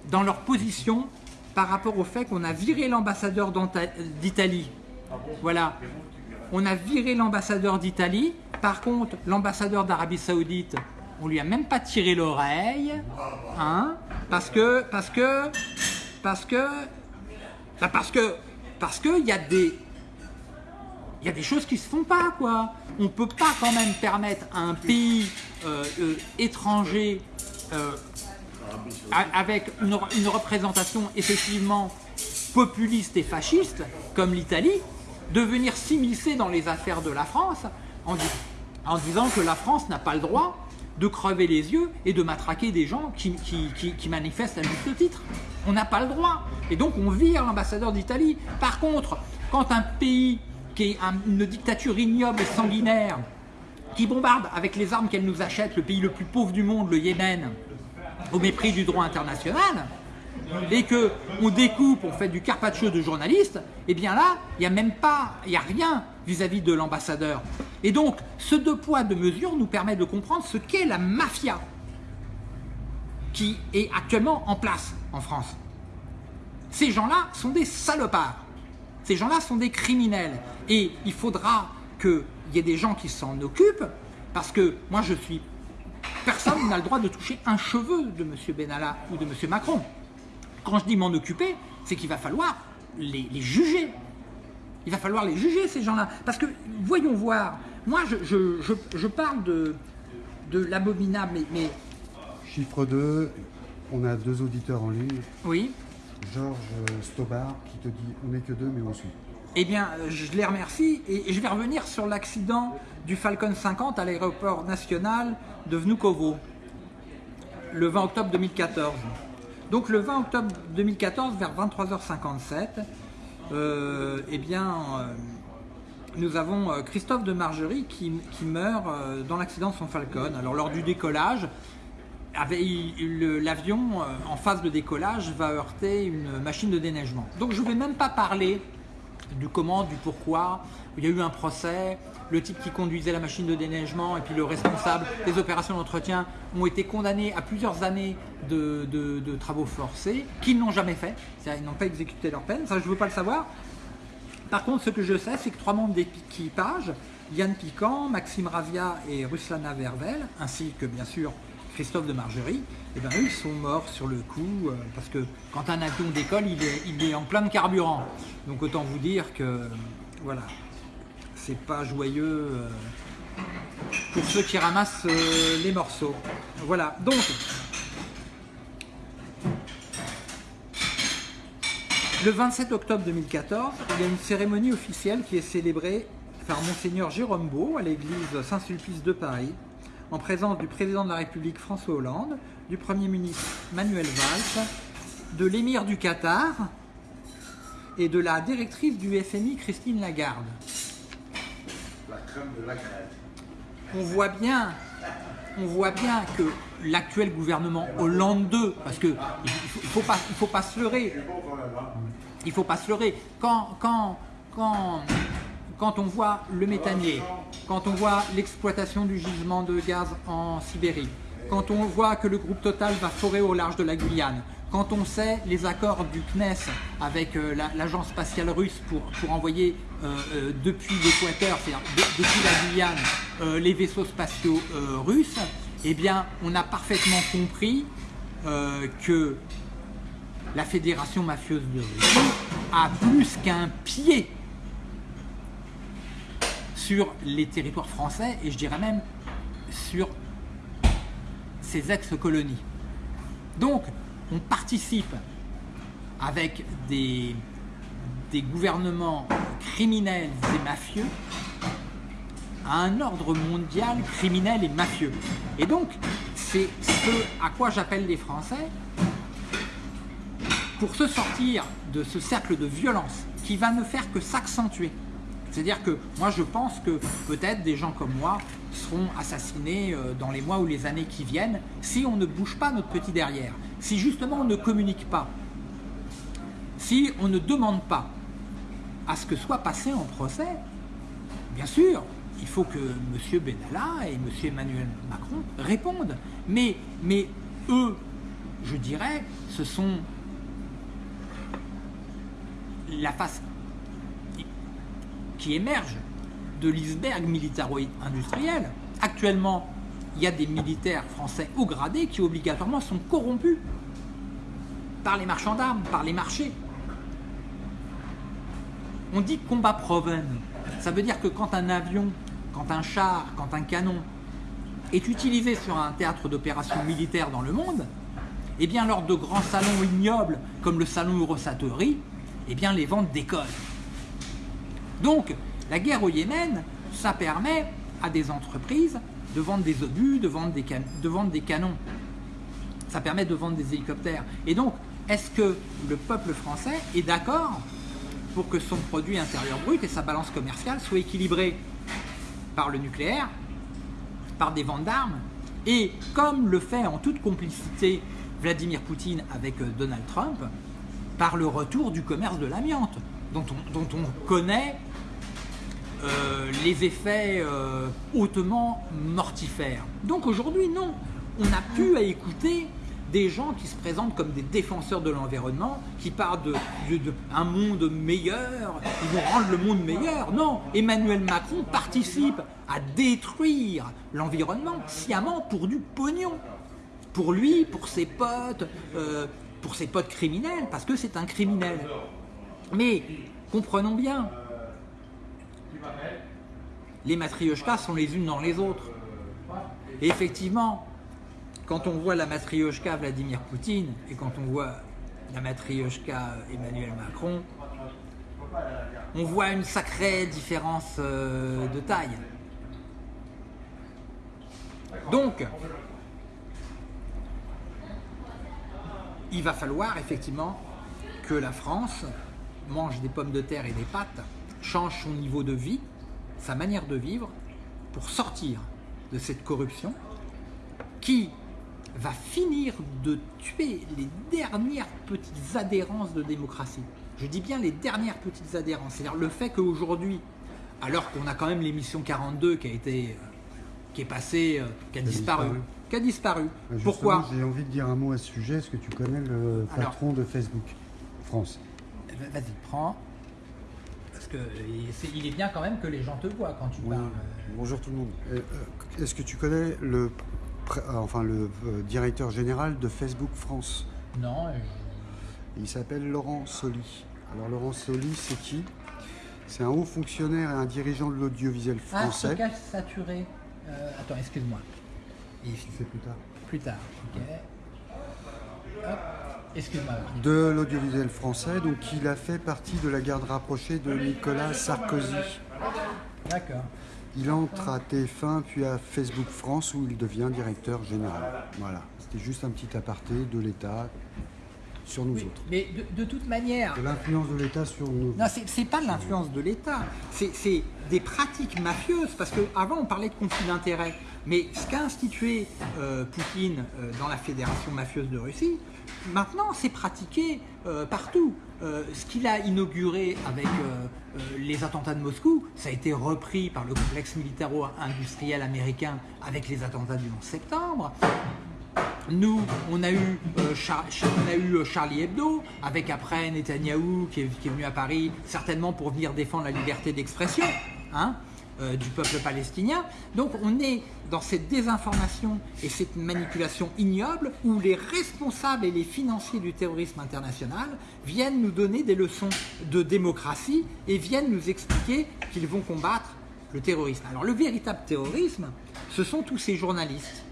dans leur position par rapport au fait qu'on a viré l'ambassadeur d'Italie. Voilà. On a viré l'ambassadeur d'Italie. Par contre, l'ambassadeur d'Arabie Saoudite, on lui a même pas tiré l'oreille. Hein, parce que, parce que, parce que, bah parce que, parce que il y a des, il y a des choses qui se font pas, quoi. On peut pas quand même permettre à un pays euh, euh, étranger euh, avec une, représentation effectivement populiste et fasciste, comme l'Italie, de venir s'immiscer dans les affaires de la France en disant que la France n'a pas le droit de crever les yeux et de matraquer des gens qui, qui- manifestent à juste titre. On n'a pas le droit. Et donc on vire l'ambassadeur d'Italie. Par contre, quand un pays qui est un- une dictature ignoble et sanguinaire, qui bombarde avec les armes qu'elle nous achète le pays le plus pauvre du monde, le Yémen, au mépris du droit international, et que on découpe, on fait du carpaccio de journalistes, et bien là, il n'y a même pas, il n'y a rien vis-à-vis de l'ambassadeur. Et donc, ce deux poids, deux mesures nous permet de comprendre ce qu'est la mafia qui est actuellement en place en France. Ces gens-là sont des salopards. Ces gens-là sont des criminels. Et il faudra qu'il y ait des gens qui s'en occupent, parce que moi je suis... Personne n'a le droit de toucher un cheveu de M. Benalla ou de M. Macron. Quand je dis m'en occuper, c'est qu'il va falloir les, les juger. Il va falloir les juger, ces gens-là. Parce que, voyons voir, moi je, je- je- je parle de, de l'abominable, mais, mais Chiffre 2, on a deux auditeurs en ligne. oui, Georges Stobar qui te dit on n'est que deux mais on suit. Eh bien, euh, je les remercie et je vais revenir sur l'accident du Falcon 50 à l'aéroport national de Vnukovo le 20 octobre 2014. Donc le 20 octobre 2014, vers 23h57, euh, eh bien, euh, nous avons euh, Christophe de Margerie qui, qui meurt dans l'accident de son Falcon. Alors lors du décollage, l'avion en phase de décollage va heurter une machine de déneigement. Donc je ne vais même pas parler du comment, du pourquoi. Il y a eu un procès, le type qui conduisait la machine de déneigement et puis le responsable des opérations d'entretien ont été condamnés à plusieurs années de, travaux forcés qu'ils n'ont jamais fait. C'est-à-dire, Ils n'ont pas exécuté leur peine, ça je ne veux pas le savoir. Par contre, ce que je sais, c'est que trois membres d'équipage, Yann Piquant, Maxime Ravia et Ruslana Vervel, ainsi que bien sûr Christophe de Margerie, eh ben, ils sont morts sur le coup, euh, parce que quand un avion décolle, il est, il en plein carburant. Donc autant vous dire que, voilà, c'est pas joyeux euh, pour ceux qui ramassent euh, les morceaux. Voilà, donc... Le 27 octobre 2014, il y a une cérémonie officielle qui est célébrée par Monseigneur Jérôme Beau à l'église Saint-Sulpice de Paris, en présence du président de la République François Hollande, du Premier ministre Manuel Valls, de l'émir du Qatar et de la directrice du FMI Christine Lagarde. La crème de la crème. On voit bien, que l'actuel gouvernement Hollande 2, parce que il faut, pas, il faut pas se leurrer, il faut pas se leurrer. Quand on voit le méthanier, quand on voit l'exploitation du gisement de gaz en Sibérie, quand on voit que le groupe Total va forer au large de la Guyane, quand on sait les accords du CNES avec euh, la- l'agence spatiale russe pour, pour envoyer euh, euh, depuis l'équateur, c'est-à-dire de- depuis la Guyane, euh, les vaisseaux spatiaux russes, eh bien, on a parfaitement compris que la fédération mafieuse de Russie a plus qu'un pied sur les territoires français et je dirais même sur ses ex-colonies. Donc, on participe avec des, gouvernements criminels et mafieux à un ordre mondial criminel et mafieux. Et donc, c'est ce à quoi j'appelle les Français pour se sortir de ce cercle de violence qui va ne faire que s'accentuer, C'est-à-dire que moi je pense que peut-être des gens comme moi seront assassinés euh, dans les mois ou les années qui viennent si on ne bouge pas notre petit derrière, si justement on ne communique pas, si on ne demande pas à ce que soit passé en procès, bien sûr, il faut que M. Benalla et M. Emmanuel Macron répondent. Mais, eux, je dirais, ce sont la face qui émerge de l'iceberg militaro-industriel. Actuellement, il y a des militaires français haut gradés qui obligatoirement sont corrompus par les marchands d'armes, par les marchés. On dit combat proven. Ça veut dire que quand un avion, quand un char, quand un canon est utilisé sur un théâtre d'opération militaire dans le monde, eh bien lors de grands salons ignobles comme le salon Eurosatory, eh bien les ventes décollent. Donc la guerre au Yémen, ça permet à des entreprises de vendre des obus, de vendre des, canons. Ça permet de vendre des hélicoptères. Et donc, est-ce que le peuple français est d'accord pour que son produit intérieur brut et sa balance commerciale soient équilibrés par le nucléaire, par des ventes d'armes, et comme le fait en toute complicité Vladimir Poutine avec euh, Donald Trump, par le retour du commerce de l'amiante, dont on, connaît euh, les effets euh, hautement mortifères. Donc aujourd'hui, non, on n'a plus à écouter des gens qui se présentent comme des défenseurs de l'environnement, qui parlent de, monde meilleur, ils vont rendre le monde meilleur. Non, Emmanuel Macron participe à détruire l'environnement sciemment pour du pognon. Pour lui, pour ses potes, euh, pour ses potes criminels, parce que c'est un criminel. Mais comprenons bien, les matrioshkas sont les unes dans les autres. Effectivement, quand on voit la matrioshka Vladimir Poutine et quand on voit la matrioshka Emmanuel Macron, on voit une sacrée différence euh, de taille. Donc, il va falloir effectivement que la France mange des pommes de terre et des pâtes, change son niveau de vie, sa manière de vivre, pour sortir de cette corruption qui va finir de tuer les dernières petites adhérences de démocratie. Je dis bien les dernières petites adhérences. C'est-à-dire le fait qu'aujourd'hui, alors qu'on a quand même l'émission 42 qui a été, euh, qui est passée, euh, qui a disparu, qui a disparu. Pourquoi J'ai envie de dire un mot à ce sujet. Est-ce que tu connais le patron de Facebook France eh ben, Vas-y, prends. Parce que il est bien quand même que les gens te voient quand tu parles. Bonjour tout le monde. Euh, est-ce que tu connais le euh, enfin le euh, directeur général de Facebook France? Non. Il s'appelle Laurent Soli. Alors Laurent Soli, c'est qui? C'est un haut fonctionnaire et un dirigeant de l'audiovisuel ah, français. Ah, saturé. Euh, attends, excuse-moi. C'est plus tard. Plus tard, ok. Excuse-moi. De l'audiovisuel français, donc il a fait partie de la garde rapprochée de Nicolas Sarkozy. D'accord. Il entre à TF1 puis à Facebook France où il devient directeur général. Voilà, c'était juste un petit aparté de l'État sur nous autres. Mais de, toute manière... De l'influence de l'État sur nous. Non, c'est pas de l'influence de l'État, c'est des pratiques mafieuses, parce qu'avant on parlait de conflit d'intérêts, mais ce qu'a institué euh, Poutine euh, dans la Fédération mafieuse de Russie, maintenant c'est pratiqué euh, partout. ce qu'il a inauguré avec les attentats de Moscou, ça a été repris par le complexe militaro-industriel américain avec les attentats du 11 septembre. Nous, on a, eu, on a eu Charlie Hebdo, avec après Netanyahou qui est, qui est, venu à Paris, certainement pour venir défendre la liberté d'expression. Hein euh, du peuple palestinien. Donc on est dans cette désinformation et cette manipulation ignoble où les responsables et les financiers du terrorisme international viennent nous donner des leçons de démocratie et viennent nous expliquer qu'ils vont combattre le terrorisme. Alors le véritable terrorisme, ce sont tous ces journalistes.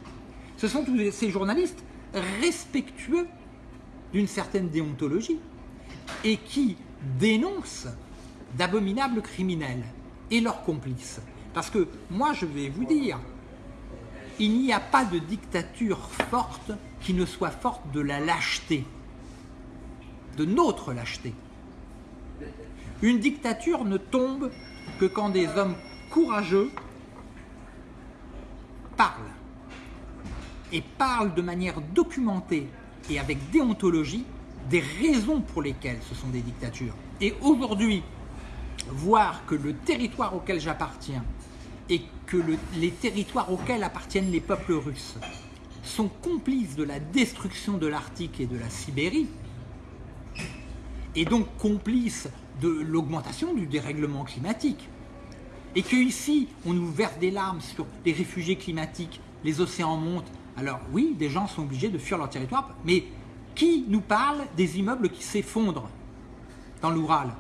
Ce sont tous ces journalistes respectueux d'une certaine déontologie et qui dénoncent d'abominables criminels et leurs complices. Parce que moi, je vais vous dire, il n'y a pas de dictature forte qui ne soit forte de la lâcheté, de notre lâcheté. Une dictature ne tombe que quand des hommes courageux parlent, et parlent de manière documentée et avec déontologie des raisons pour lesquelles ce sont des dictatures. Et aujourd'hui, voir que le territoire auquel j'appartiens et que le- les territoires auxquels appartiennent les peuples russes sont complices de la destruction de l'Arctique et de la Sibérie, et donc complices de l'augmentation du dérèglement climatique, et que ici on nous verse des larmes sur les réfugiés climatiques, les océans montent, alors oui, des gens sont obligés de fuir leur territoire, mais qui nous parle des immeubles qui s'effondrent dans l'Oural?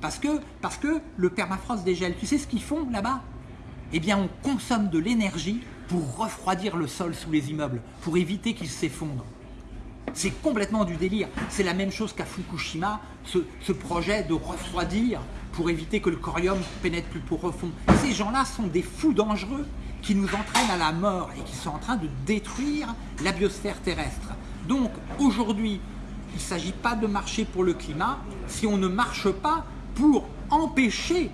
Parce que, parce que le permafrost dégèle. Tu sais ce qu'ils font là-bas? Eh bien, on consomme de l'énergie pour refroidir le sol sous les immeubles, pour éviter qu'ils s'effondrent. C'est complètement du délire. C'est la même chose qu'à Fukushima, ce, projet de refroidir pour éviter que le corium pénètre plus profond. Ces gens-là sont des fous dangereux qui nous entraînent à la mort et qui sont en train de détruire la biosphère terrestre. Donc aujourd'hui, il ne s'agit pas de marcher pour le climat si on ne marche pas pour empêcher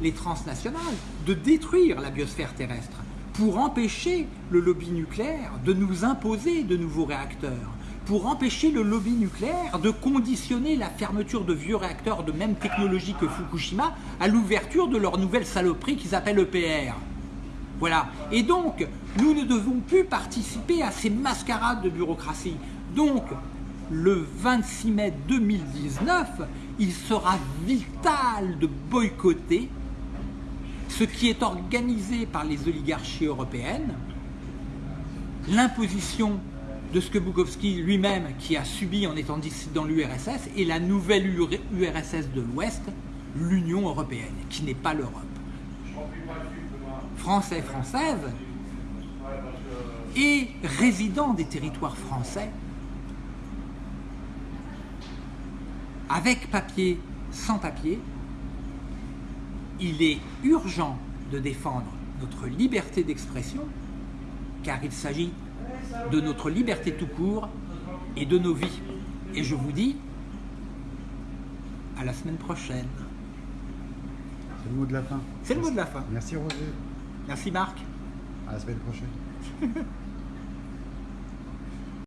les transnationales de détruire la biosphère terrestre, pour empêcher le lobby nucléaire de nous imposer de nouveaux réacteurs, pour empêcher le lobby nucléaire de conditionner la fermeture de vieux réacteurs de même technologie que Fukushima à l'ouverture de leur nouvelle saloperie qu'ils appellent EPR. Voilà. Et donc, nous ne devons plus participer à ces mascarades de bureaucratie. Donc, le 26 mai 2019, il sera vital de boycotter ce qui est organisé par les oligarchies européennes, l'imposition de ce que Bukowski lui-même, qui a subi en étant dissident l'URSS, et la nouvelle URSS de l'Ouest, l'Union européenne, qui n'est pas l'Europe. Français, françaises, et résidents des territoires français, avec papier, sans papier, il est urgent de défendre notre liberté d'expression, car il s'agit de notre liberté tout court et de nos vies. Et je vous dis à la semaine prochaine. C'est le mot de la fin. C'est le mot de la fin. Merci Roger. Merci Marc. À la semaine prochaine.